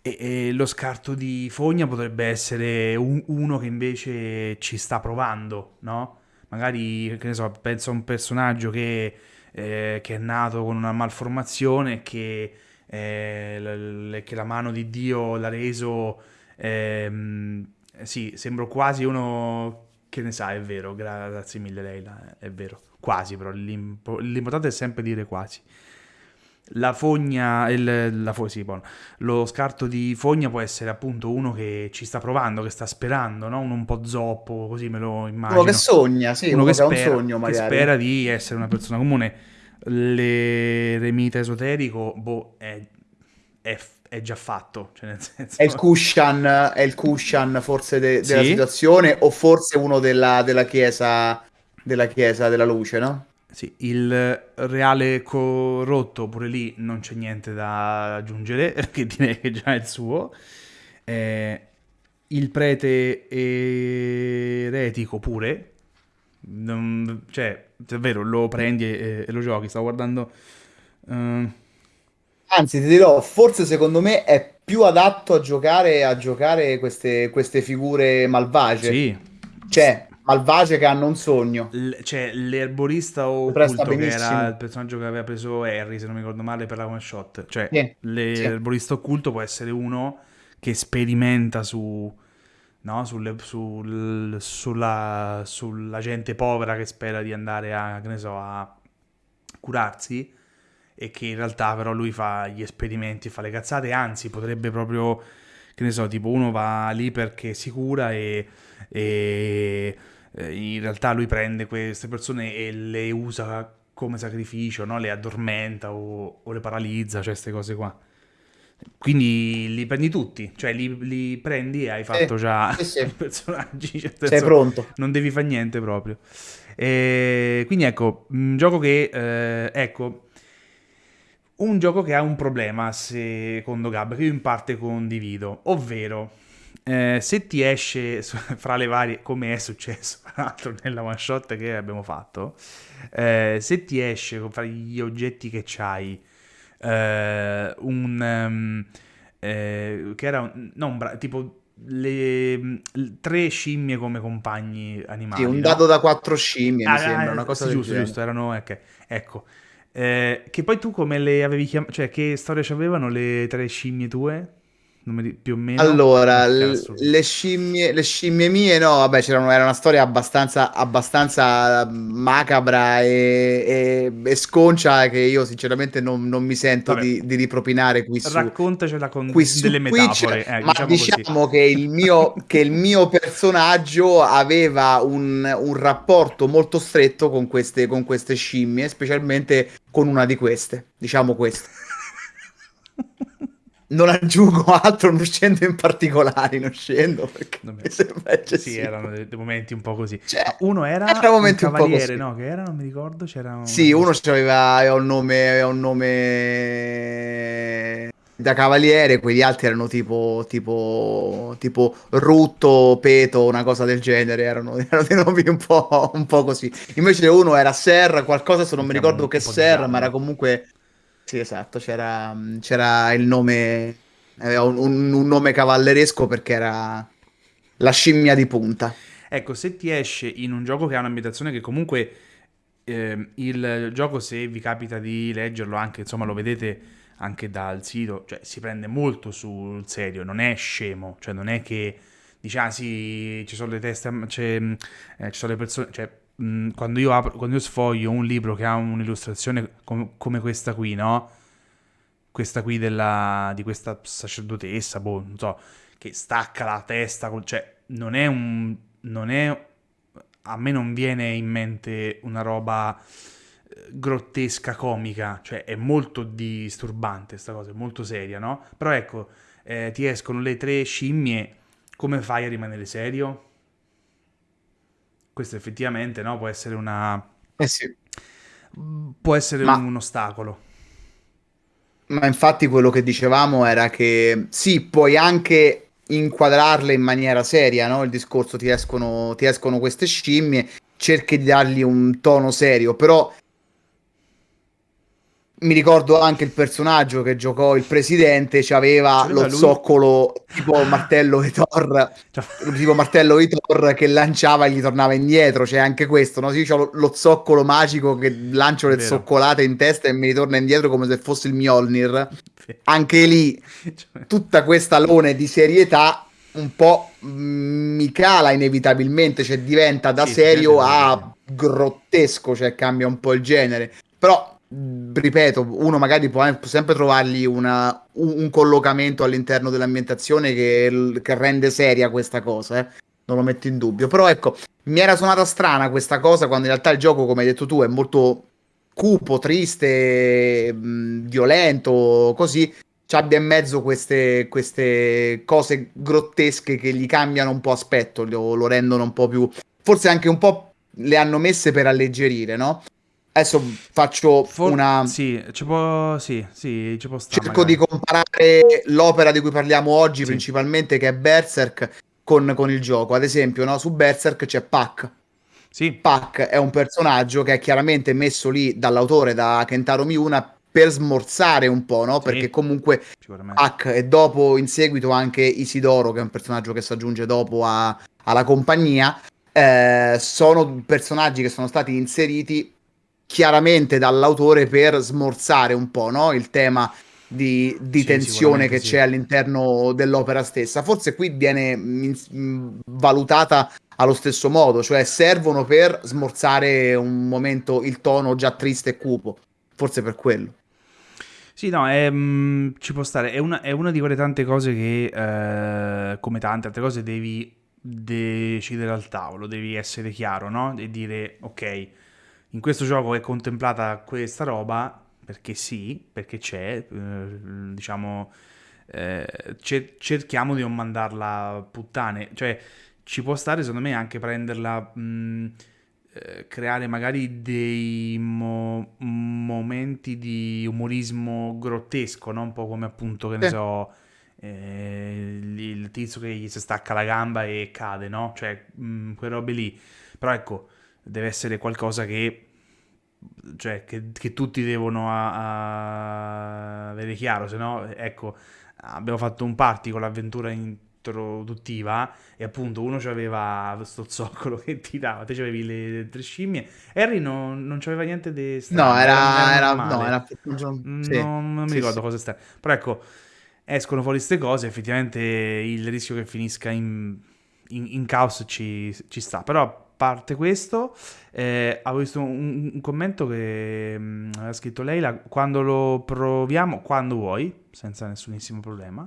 E, e, lo scarto di fogna potrebbe essere un, uno che invece ci sta provando, no? Magari, che ne so, penso a un personaggio che eh, che è nato con una malformazione che, eh, che la mano di Dio l'ha reso... Ehm, sì, sembro quasi uno che ne sa, è vero, grazie mille Leila, è vero, quasi però, l'impo- l'importante è sempre dire quasi. La fogna, il, la fo- sì, bon. lo scarto di fogna può essere appunto uno che ci sta provando, che sta sperando, no? uno un po' zoppo, così me lo immagino. Uno che sogna, sì, uno, uno che, spera, un sogno magari. Che spera di essere una persona comune. L'eremita esoterico, boh, è, è, è già fatto. Cioè nel senso... È il cushion, è il cushion forse de- della sì. situazione o forse uno della, della chiesa della chiesa della luce, no? Sì, il reale corrotto, pure lì non c'è niente da aggiungere, *laughs* che direi che già è il suo. Eh, il prete eretico pure, non, cioè, davvero, lo prendi e, e, lo giochi. Stavo guardando... Uh, Anzi, ti dirò, forse secondo me è più adatto a giocare, a giocare queste, queste figure malvagie. Sì. Cioè, malvagie che hanno un sogno. L- cioè, l'erborista occulto che era il personaggio che aveva preso Harry, se non mi ricordo male, per la one shot. Cioè, sì, l'erborista sì. occulto può essere uno che sperimenta su... No, sulle, sul, sulla, sulla gente povera che spera di andare a, che ne so, a curarsi e che in realtà però lui fa gli esperimenti, fa le cazzate, anzi potrebbe proprio, che ne so, tipo uno va lì perché si cura e, e in realtà lui prende queste persone e le usa come sacrificio, no? le addormenta o, o le paralizza, cioè queste cose qua. Quindi li prendi tutti, cioè li, li prendi e hai fatto sì, già sì, sì. *laughs* i personaggi. Cioè, Sei pronto. Non devi fare niente proprio. E quindi ecco, un gioco che, eh, ecco, un gioco che ha un problema, secondo Gab, che io in parte condivido, ovvero eh, se ti esce *laughs* fra le varie, come è successo *laughs* tra l'altro nella one shot che abbiamo fatto, eh, se ti esce fra gli oggetti che c'hai eh, un... Um, che era un, non, tipo le, tre scimmie come compagni animali. Sì, un dado no? da quattro scimmie, ah, mi sembra, una cosa sì, giusto, genere. giusto, erano, okay. ecco, eh, che poi tu come le avevi chiamate, cioè che storia avevano le tre scimmie tue? Più o meno. Allora, le scimmie, le scimmie mie, no, vabbè, c'era una, era una storia abbastanza, abbastanza macabra e, e, e, sconcia che io sinceramente non, non mi sento di, di, ripropinare qui su Raccontacela con qui delle metafore. Eh, ma diciamo, diciamo che, il mio, che il mio personaggio aveva un, un rapporto molto stretto con queste, con queste scimmie, specialmente con una di queste, diciamo questo. Non aggiungo *laughs* altro, non scendo in particolari, non scendo perché non *laughs* mi sembra eccessivo. Sì, erano dei, dei, momenti un po' così. Cioè, uno era, era un, un cavaliere, un no? Che era, non mi ricordo, c'era Sì, uno aveva, aveva, un nome, aveva un nome da cavaliere, quegli altri erano tipo, tipo, tipo Rutto, Peto, una cosa del genere, erano, *laughs* erano dei nomi un po', un po', così. Invece uno era Ser, qualcosa se non mi ricordo che Ser, ma era comunque sì, esatto, c'era, c'era il nome, aveva un, un, nome cavalleresco perché era la scimmia di punta. Ecco, se ti esce in un gioco che ha un'ambientazione che comunque eh, il gioco, se vi capita di leggerlo anche, insomma, lo vedete anche dal sito, cioè si prende molto sul serio, non è scemo, cioè non è che dice, ah sì, ci sono le teste, eh, ci sono le persone, cioè mh, quando, io apro, quando io sfoglio un libro che ha un'illustrazione com- come questa qui, no? Questa qui della, di questa sacerdotessa, boh, non so, che stacca la testa, cioè non è un... non è... a me non viene in mente una roba eh, grottesca, comica, cioè è molto disturbante questa cosa, è molto seria, no? Però ecco, eh, ti escono le tre scimmie, come fai a rimanere serio? Questo effettivamente no, può essere una... Eh sì. Può essere Ma... un ostacolo. Ma infatti quello che dicevamo era che sì, puoi anche inquadrarle in maniera seria, no? Il discorso ti escono, ti escono queste scimmie, cerchi di dargli un tono serio, però mi ricordo anche il personaggio che giocò il presidente, aveva lo lui? zoccolo tipo martello di Thor, cioè. *laughs* tipo martello di Thor che lanciava e gli tornava indietro, c'è anche questo, no? Sì, lo, lo, zoccolo magico che lancio le Vero. zoccolate in testa e mi ritorna indietro come se fosse il Mjolnir. Anche lì cioè. tutta questa lone di serietà un po' mi cala inevitabilmente, cioè diventa da sì, serio a grottesco, cioè cambia un po' il genere. Però ripeto, uno magari può sempre trovargli una, un, collocamento all'interno dell'ambientazione che, che, rende seria questa cosa, eh? non lo metto in dubbio. Però ecco, mi era suonata strana questa cosa quando in realtà il gioco, come hai detto tu, è molto cupo, triste, violento, così. Ci abbia in mezzo queste, queste, cose grottesche che gli cambiano un po' aspetto, lo, lo rendono un po' più... Forse anche un po' le hanno messe per alleggerire, no? Adesso faccio For- una. Sì, ci può, sì, sì, ci può stare. Cerco magari. di comparare l'opera di cui parliamo oggi, sì. principalmente, che è Berserk, con, con, il gioco. Ad esempio, no? su Berserk c'è Pac. Sì. Pac è un personaggio che è chiaramente messo lì dall'autore, da Kentaro Miura, per smorzare un po', no? Sì, Perché comunque. Hack e dopo in seguito anche Isidoro, che è un personaggio che si aggiunge dopo a- alla compagnia, eh, sono personaggi che sono stati inseriti chiaramente dall'autore per smorzare un po', no? Il tema di, di Sì, tensione che sì. c'è all'interno dell'opera stessa. Forse qui viene mm, valutata allo stesso modo, cioè servono per smorzare un momento il tono già triste e cupo. Forse per quello. Sì, no, è, mm, ci può stare. È una, è una di quelle tante cose che, eh, come tante altre cose, devi decidere al tavolo, devi essere chiaro, no? E dire, ok, in questo gioco è contemplata questa roba, perché sì, perché c'è, eh, diciamo, eh, cer- cerchiamo di non mandarla puttane. Cioè, ci può stare, secondo me, anche prenderla... mh, eh, creare magari dei mo- momenti di umorismo grottesco, no? Un po' come appunto, che ne so, eh, il, il tizio che gli si stacca la gamba e cade, no? Cioè, mh, quelle robe lì. Però ecco, deve essere qualcosa che, cioè, che, che tutti devono a- a avere chiaro, se no, ecco, abbiamo fatto un party con l'avventura introduttiva e appunto uno aveva sto zoccolo che tirava, te avevi le tre scimmie. Harry non, non c'aveva niente di strano, No, era, era, normale. no, era, sì, Non, non mi sì, ricordo sì. cosa strano. Però ecco, escono fuori queste cose, effettivamente il rischio che finisca in, in, in caos ci, ci sta. Però parte questo, eh, avevo visto un, un commento che mm, aveva scritto Leila, quando lo proviamo, quando vuoi, senza nessunissimo problema.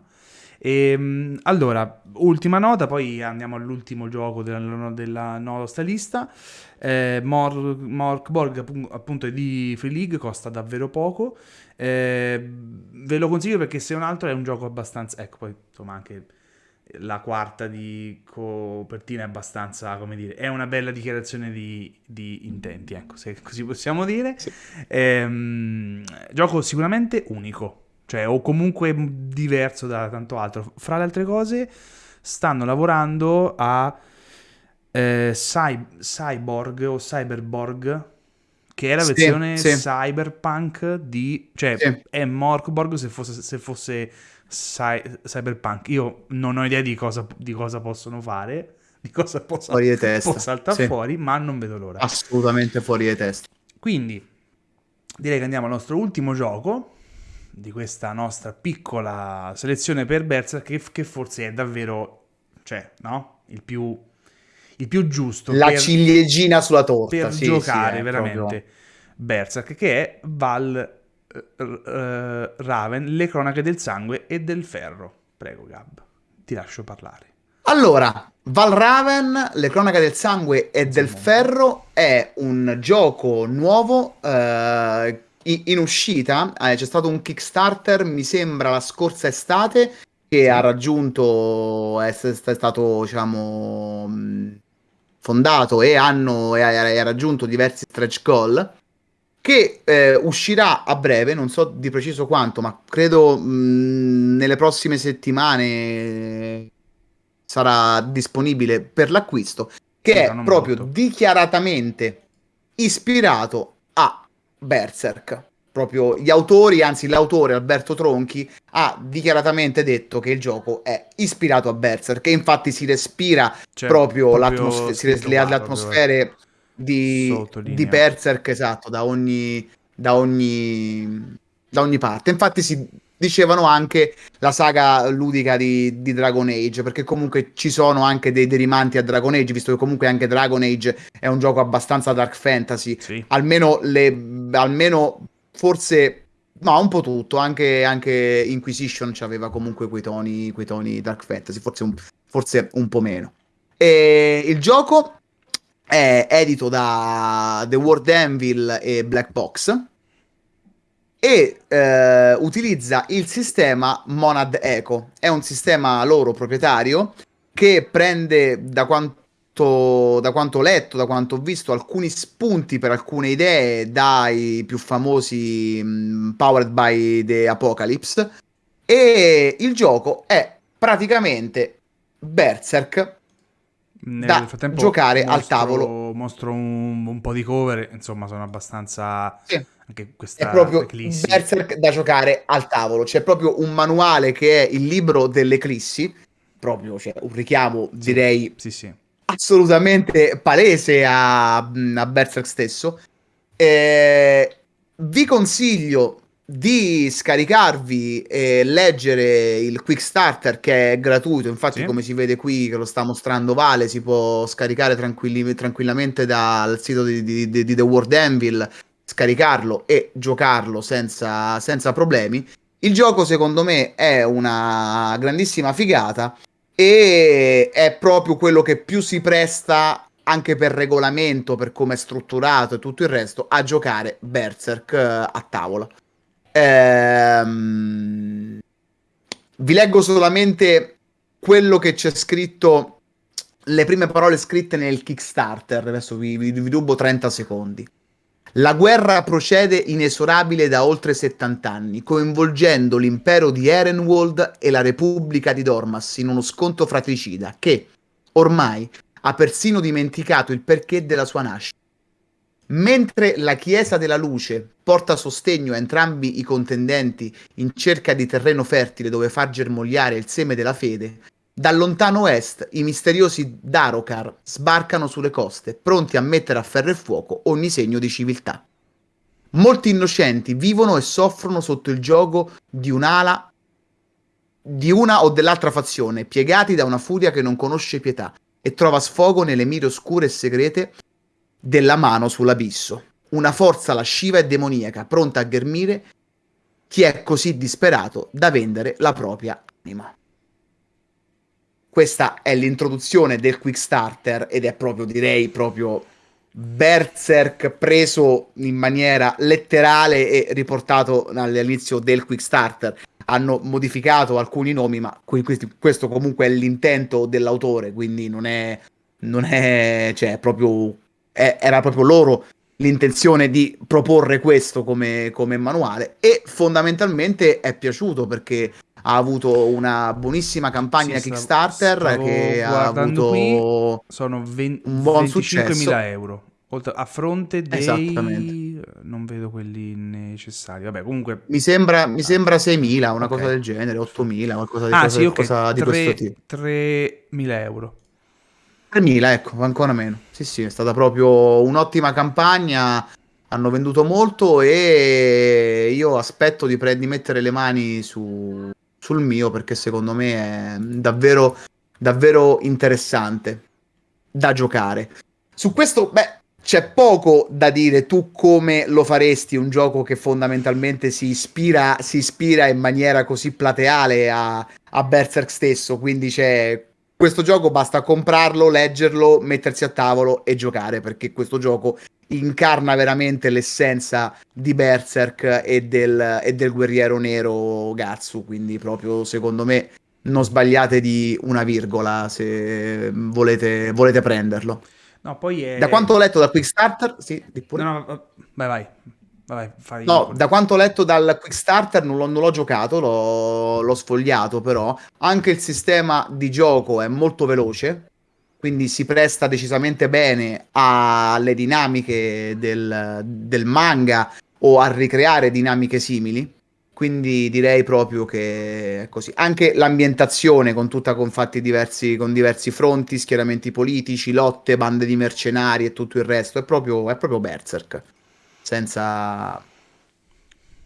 E, mm, allora, ultima nota, poi andiamo all'ultimo gioco della, della nostra lista. Eh, Mor- Morkborg appu- appunto è di Free League, costa davvero poco. Eh, ve lo consiglio perché se un altro è un gioco abbastanza... Ecco, poi insomma anche la quarta di copertina è abbastanza, come dire, è una bella dichiarazione di, di intenti, ecco, se così possiamo dire. Sì. Ehm, gioco sicuramente unico, cioè o comunque diverso da tanto altro. Fra le altre cose, stanno lavorando a eh, Cy- Cyborg o Cyberborg, che è la versione sì. cyberpunk di... cioè è Morkborg se fosse, se fosse cy- cyberpunk. Io non ho idea di cosa, di cosa possono fare, di cosa possa, Fuori di testa. saltare Sì. fuori, ma non vedo l'ora. Assolutamente fuori di testa. Quindi direi che andiamo al nostro ultimo gioco di questa nostra piccola selezione per Berserk che, che forse è davvero, cioè, no? Il più, il più giusto La per, ciliegina sulla torta. per sì, giocare sì, veramente proprio- Berserk, che è Val eh, Raven, le cronache del sangue e del ferro. Prego, Gab, ti lascio parlare. Allora, Valraven, Le cronache del sangue e del ferro è un gioco nuovo eh, in uscita. Eh, c'è stato un Kickstarter, mi sembra, la scorsa estate, che ha raggiunto, è, è stato, diciamo, fondato e, hanno, e ha, e ha raggiunto diversi stretch goal. Che eh, uscirà a breve, non so di preciso quanto, ma credo mh, nelle prossime settimane sarà disponibile per l'acquisto, che Sì, è proprio molto. dichiaratamente ispirato a Berserk. Proprio gli autori, anzi l'autore Alberto Tronchi, ha dichiaratamente detto che il gioco è ispirato a Berserk e infatti si respira Cioè, proprio, l'atmosfe- si scritto res- le, le proprio, atmosfere di, di Berserk, esatto, da ogni, da ogni, da ogni parte. Infatti si dicevano anche la saga ludica di, di Dragon Age, perché comunque ci sono anche dei derivanti a Dragon Age, visto che comunque anche Dragon Age è un gioco abbastanza dark fantasy, Sì. almeno, le, almeno forse... No, un po' tutto, anche, anche Inquisition aveva comunque quei toni, quei toni dark fantasy, forse un, forse un po' meno. E il gioco è edito da The World Anvil e Black Box e eh, utilizza il sistema Monad Eco. È un sistema loro proprietario che prende da quanto, da quanto ho letto, da quanto ho visto, alcuni spunti per alcune idee dai più famosi mh, Powered by the Apocalypse. E il gioco è praticamente Berserk Nel da frattempo giocare al mostro, tavolo. mostro un, un po' di cover, insomma sono abbastanza... Sì. Anche È questa proprio eclissi. Berserk da giocare al tavolo. C'è proprio un manuale che è il libro dell'Eclissi, proprio cioè, un richiamo, Sì, direi, sì, sì. assolutamente palese a, a Berserk stesso. Eh, vi consiglio di scaricarvi e leggere il Quick Starter che è gratuito. Infatti, Sì. come si vede qui, che lo sta mostrando Vale, si può scaricare tranquilli- tranquillamente dal sito di, di- di- di The World Anvil, scaricarlo e giocarlo senza, senza problemi. Il gioco, secondo me, è una grandissima figata e è proprio quello che più si presta anche per regolamento, per come è strutturato e tutto il resto, a giocare Berserk eh, a tavola. Ehm, vi leggo solamente quello che c'è scritto, le prime parole scritte nel Kickstarter. Adesso vi, vi, vi rubo 30 secondi. La guerra procede inesorabile da oltre 70 anni, coinvolgendo l'impero di Erenwald e la Repubblica di Dormas in uno scontro fratricida che, ormai, ha persino dimenticato il perché della sua nascita. Mentre la Chiesa della Luce porta sostegno a entrambi i contendenti in cerca di terreno fertile dove far germogliare il seme della fede, dal lontano est i misteriosi Darokar sbarcano sulle coste, pronti a mettere a ferro e fuoco ogni segno di civiltà. Molti innocenti vivono e soffrono sotto il gioco di un'ala di una o dell'altra fazione, piegati da una furia che non conosce pietà e trova sfogo nelle mire oscure e segrete della mano sull'abisso. Una forza lasciva e demoniaca, pronta a ghermire chi è così disperato da vendere la propria anima. Questa è l'introduzione del Quick Starter ed è proprio, direi, proprio Berserk preso in maniera letterale e riportato all'inizio del Quick Starter. Hanno modificato alcuni nomi, ma questo comunque è l'intento dell'autore, quindi non è, non è, cioè, proprio, è- era proprio loro l'intenzione di proporre questo come, come manuale e fondamentalmente è piaciuto perché ha avuto una buonissima campagna Sì, stavo- Kickstarter stavo che ha avuto Sono ven- un buon 25.000 successo. euro. Oltre- a fronte dei... Non vedo quelli necessari. Vabbè, comunque... Mi sembra, mi sembra 6.000, una Ok. cosa del genere, 8.000, qualcosa di, Ah cosa- sì, ok. cosa di questo tipo. 3.000 euro. 3.000, ecco, ancora meno. Sì, sì, è stata proprio un'ottima campagna, hanno venduto molto e io aspetto di, pre- di mettere le mani su- sul mio perché secondo me è davvero, davvero interessante da giocare. Su questo, beh, c'è poco da dire. Tu come lo faresti un gioco che fondamentalmente si ispira, si ispira in maniera così plateale a, a Berserk stesso? Quindi c'è questo gioco basta comprarlo, leggerlo, mettersi a tavolo e giocare perché questo gioco incarna veramente l'essenza di Berserk e del, e del guerriero nero Gatsu. Quindi, proprio secondo me, non sbagliate di una virgola se volete, volete prenderlo. No, poi è... Da quanto ho letto dal Quickstarter, sì, di pure. No, no, va- vai, vai. Vai, fai No, da quanto ho letto dal Quickstarter non l'ho, non l'ho giocato, l'ho, l'ho sfogliato però. Anche il sistema di gioco è molto veloce, quindi si presta decisamente bene alle dinamiche del, del manga o a ricreare dinamiche simili. Quindi direi proprio che è così. Anche l'ambientazione con tutta con fatti diversi, con diversi fronti, schieramenti politici, lotte, bande di mercenari e tutto il resto. È proprio, è proprio Berserk. Senza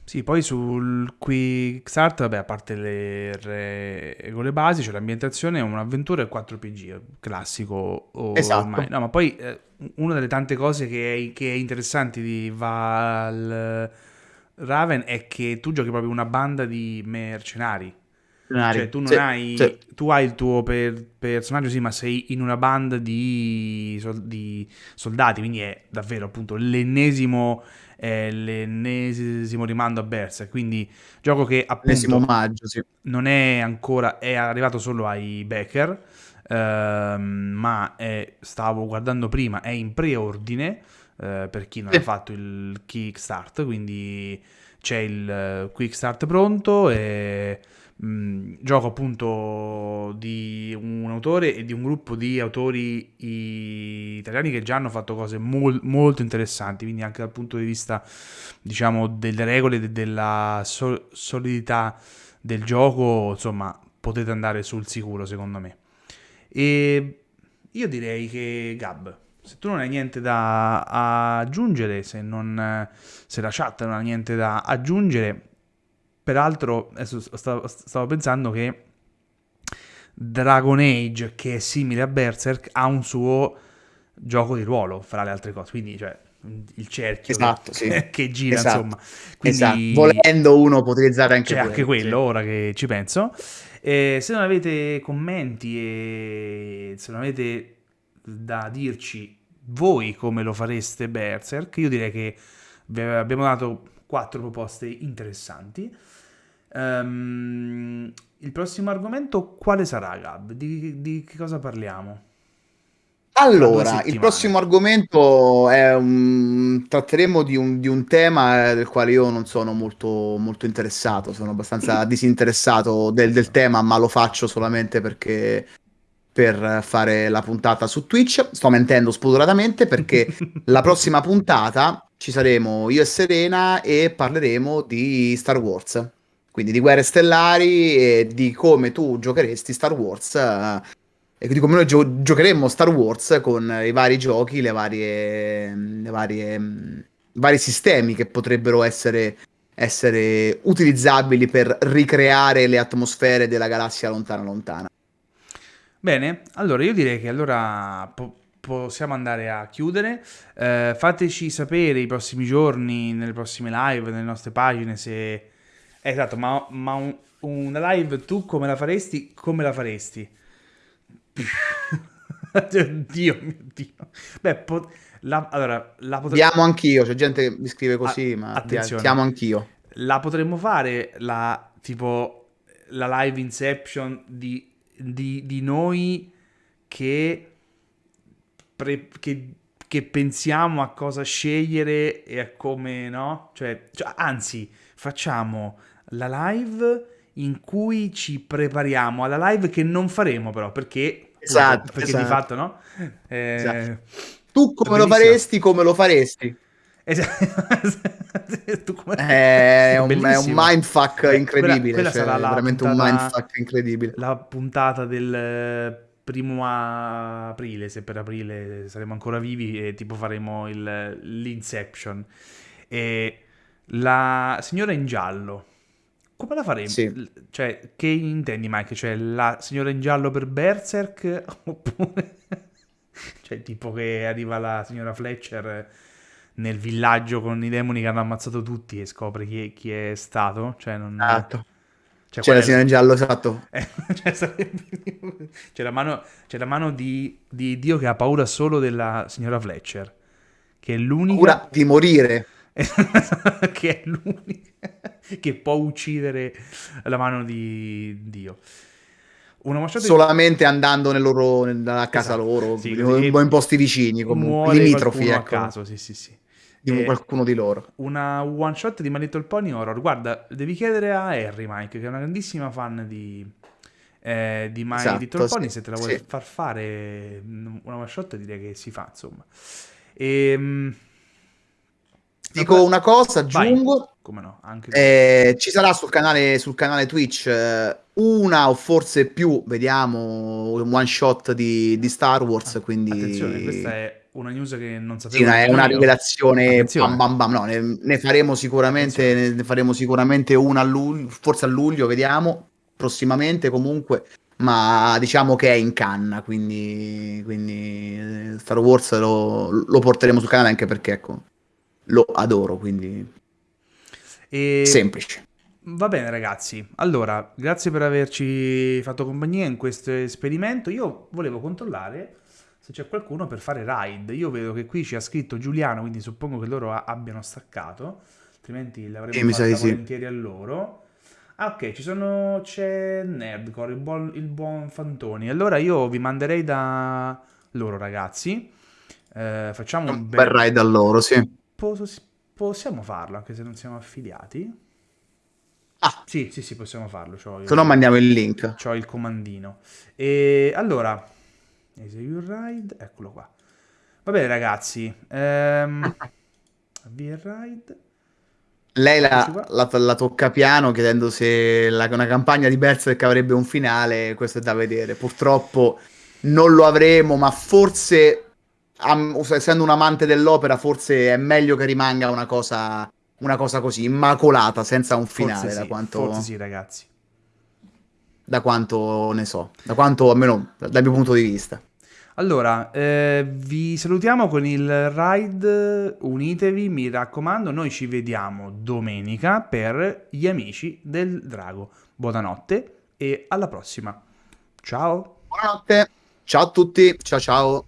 Sì, poi sul Quickstart, vabbè, a parte le regole basi, c'è l'ambientazione, è un'avventura e 4PG, classico ormai. Esatto. No, ma poi eh, una delle tante cose che è, che è interessante di Val Raven è che tu giochi proprio una banda di mercenari. Cioè, tu non Sì, hai. sì. Tu hai il tuo per- personaggio, sì, ma sei in una banda di, di soldati, quindi è davvero appunto l'ennesimo, è l'ennesimo rimando a Berserk. Quindi, gioco che appunto omaggio, sì. non è ancora, è arrivato solo ai Becker, ehm, ma è- stavo guardando prima, è in preordine eh, per chi non ha fatto il Kickstart, quindi c'è il eh, Quick Start pronto e mh, gioco appunto di un autore e di un gruppo di autori italiani che già hanno fatto cose mol- molto interessanti, quindi anche dal punto di vista, diciamo, delle regole e della so- solidità del gioco, insomma, potete andare sul sicuro secondo me. E io direi che Gab, se tu non hai niente da aggiungere, se, non, se la chat non ha niente da aggiungere, peraltro stavo, stavo pensando che Dragon Age, che è simile a Berserk, ha un suo gioco di ruolo, fra le altre cose, quindi cioè il cerchio esatto, che, sì. *laughs* che gira, esatto. insomma. Quindi, esatto. Volendo uno può utilizzare anche c'è quello. anche quello, sì. ora che ci penso. E se non avete commenti e se non avete da dirci voi come lo fareste Berserk, io direi che vi abbiamo dato quattro proposte interessanti. Um, il prossimo argomento quale sarà, Gab? Di, di che cosa parliamo? Allora, il prossimo argomento è un... tratteremo di un, di un, tema del quale io non sono molto, molto interessato, sono abbastanza *clears throat* disinteressato del, del, tema, ma lo faccio solamente perché per fare la puntata su Twitch. Sto mentendo spudoratamente perché *laughs* la prossima puntata ci saremo io e Serena e parleremo di Star Wars, quindi di Guerre Stellari e di come tu giocheresti Star Wars. Uh, e quindi come noi gio- giocheremmo Star Wars con i vari giochi, le varie, le varie vari sistemi che potrebbero essere, essere utilizzabili per ricreare le atmosfere della galassia lontana lontana. Bene, allora io direi che allora po- possiamo andare a chiudere. Eh, fateci sapere i prossimi giorni, nelle prossime live, nelle nostre pagine se... Esatto, ma, ma un, una live tu come la faresti? Come la faresti? *laughs* Dio mio Dio. Beh, po- la, allora, la potre... Diamo anch'io, c'è gente che mi scrive così, A- ma attenzione. diamo anch'io. La potremmo fare, la, tipo, la live inception di, di, di noi che, pre, che, che, pensiamo a cosa scegliere e a come, no? Cioè, cioè, anzi, facciamo la live in cui ci prepariamo alla live che non faremo però, perché Esatto, perché esatto. di fatto no? Eh, esatto. Tu come lo faresti, come lo faresti? *laughs* come... È, un, è, un, mindfuck incredibile. Quella, quella cioè, sarà veramente puntata, un mindfuck incredibile. La puntata del primo aprile, se per aprile saremo ancora vivi, e tipo faremo il, l'Inception. E la signora in giallo come la faremo? Sì. Cioè, che intendi, Mike? Cioè, la signora in giallo per Berserk? *laughs* Oppure... cioè, tipo che arriva la signora Fletcher nel villaggio con i demoni che hanno ammazzato tutti e scopre chi è, chi è stato? Cioè, non... Esatto. Cioè, c'è la signora in giallo, esatto. *laughs* cioè, sarebbe... c'è la mano, c'è la mano di, di Dio che ha paura solo della signora Fletcher. Che è l'unica... Paura di morire. *laughs* che è l'unica *laughs* che può uccidere la mano di Dio. Solamente di... andando nel loro, nella casa esatto. loro, sì, in posti vicini, comunque, limitrofi. Ecco. a caso, sì, sì, sì. Di e qualcuno di loro. Una one shot di My Little Pony Horror. Guarda, devi chiedere a Harry, Mike, che è una grandissima fan di, eh, di My esatto, Little Pony. Sì, se te la vuoi sì. far fare una one shot, direi che si fa, insomma. E, ehm, Dico una cosa, aggiungo. No? Eh, ci sarà sul canale, sul canale Twitch eh, una o forse più, vediamo, un one shot di, di Star Wars. Quindi... Attenzione, questa è una news che non sapevo. Sì, è una rivelazione. Bam, bam, bam. No, ne, ne, faremo sicuramente, ne faremo sicuramente una a luglio, forse a luglio, vediamo. Prossimamente comunque. Ma diciamo che è in canna, quindi, quindi eh, Star Wars lo, lo porteremo sul canale anche perché ecco, lo adoro, quindi e... semplice. Va bene ragazzi, allora grazie per averci fatto compagnia in questo esperimento. Io volevo controllare se c'è qualcuno per fare raid. Io vedo che qui ci ha scritto Giuliano, quindi suppongo che loro abbiano staccato, altrimenti l'avremmo fatta volentieri sì. a loro. Ah ok, ci sono... c'è Nerdcore, il buon, il buon Fantoni. Allora io vi manderei da loro ragazzi. Eh, facciamo un, un bel raid a loro, sì. Possiamo farlo anche se non siamo affiliati? Ah, Sì, sì, sì, possiamo farlo. C'ho Se no mandiamo il link. C'ho il comandino. E allora, Execute Ride, eccolo qua. Va bene ragazzi, ehm, *laughs* avvia il ride. Lei la, la- la tocca piano chiedendo se la- una campagna di Berserk avrebbe un finale, questo è da vedere. Purtroppo non lo avremo, ma forse, am- essendo un amante dell'opera, forse è meglio che rimanga una cosa, una cosa così, immacolata, senza un finale, Forse da sì, quanto, forse sì ragazzi. da quanto ne so, da quanto, almeno dal mio punto di vista. Allora, eh, vi salutiamo con il ride, unitevi, mi raccomando, noi ci vediamo domenica per gli amici del drago. Buonanotte e alla prossima. Ciao! Buonanotte, ciao a tutti, ciao ciao.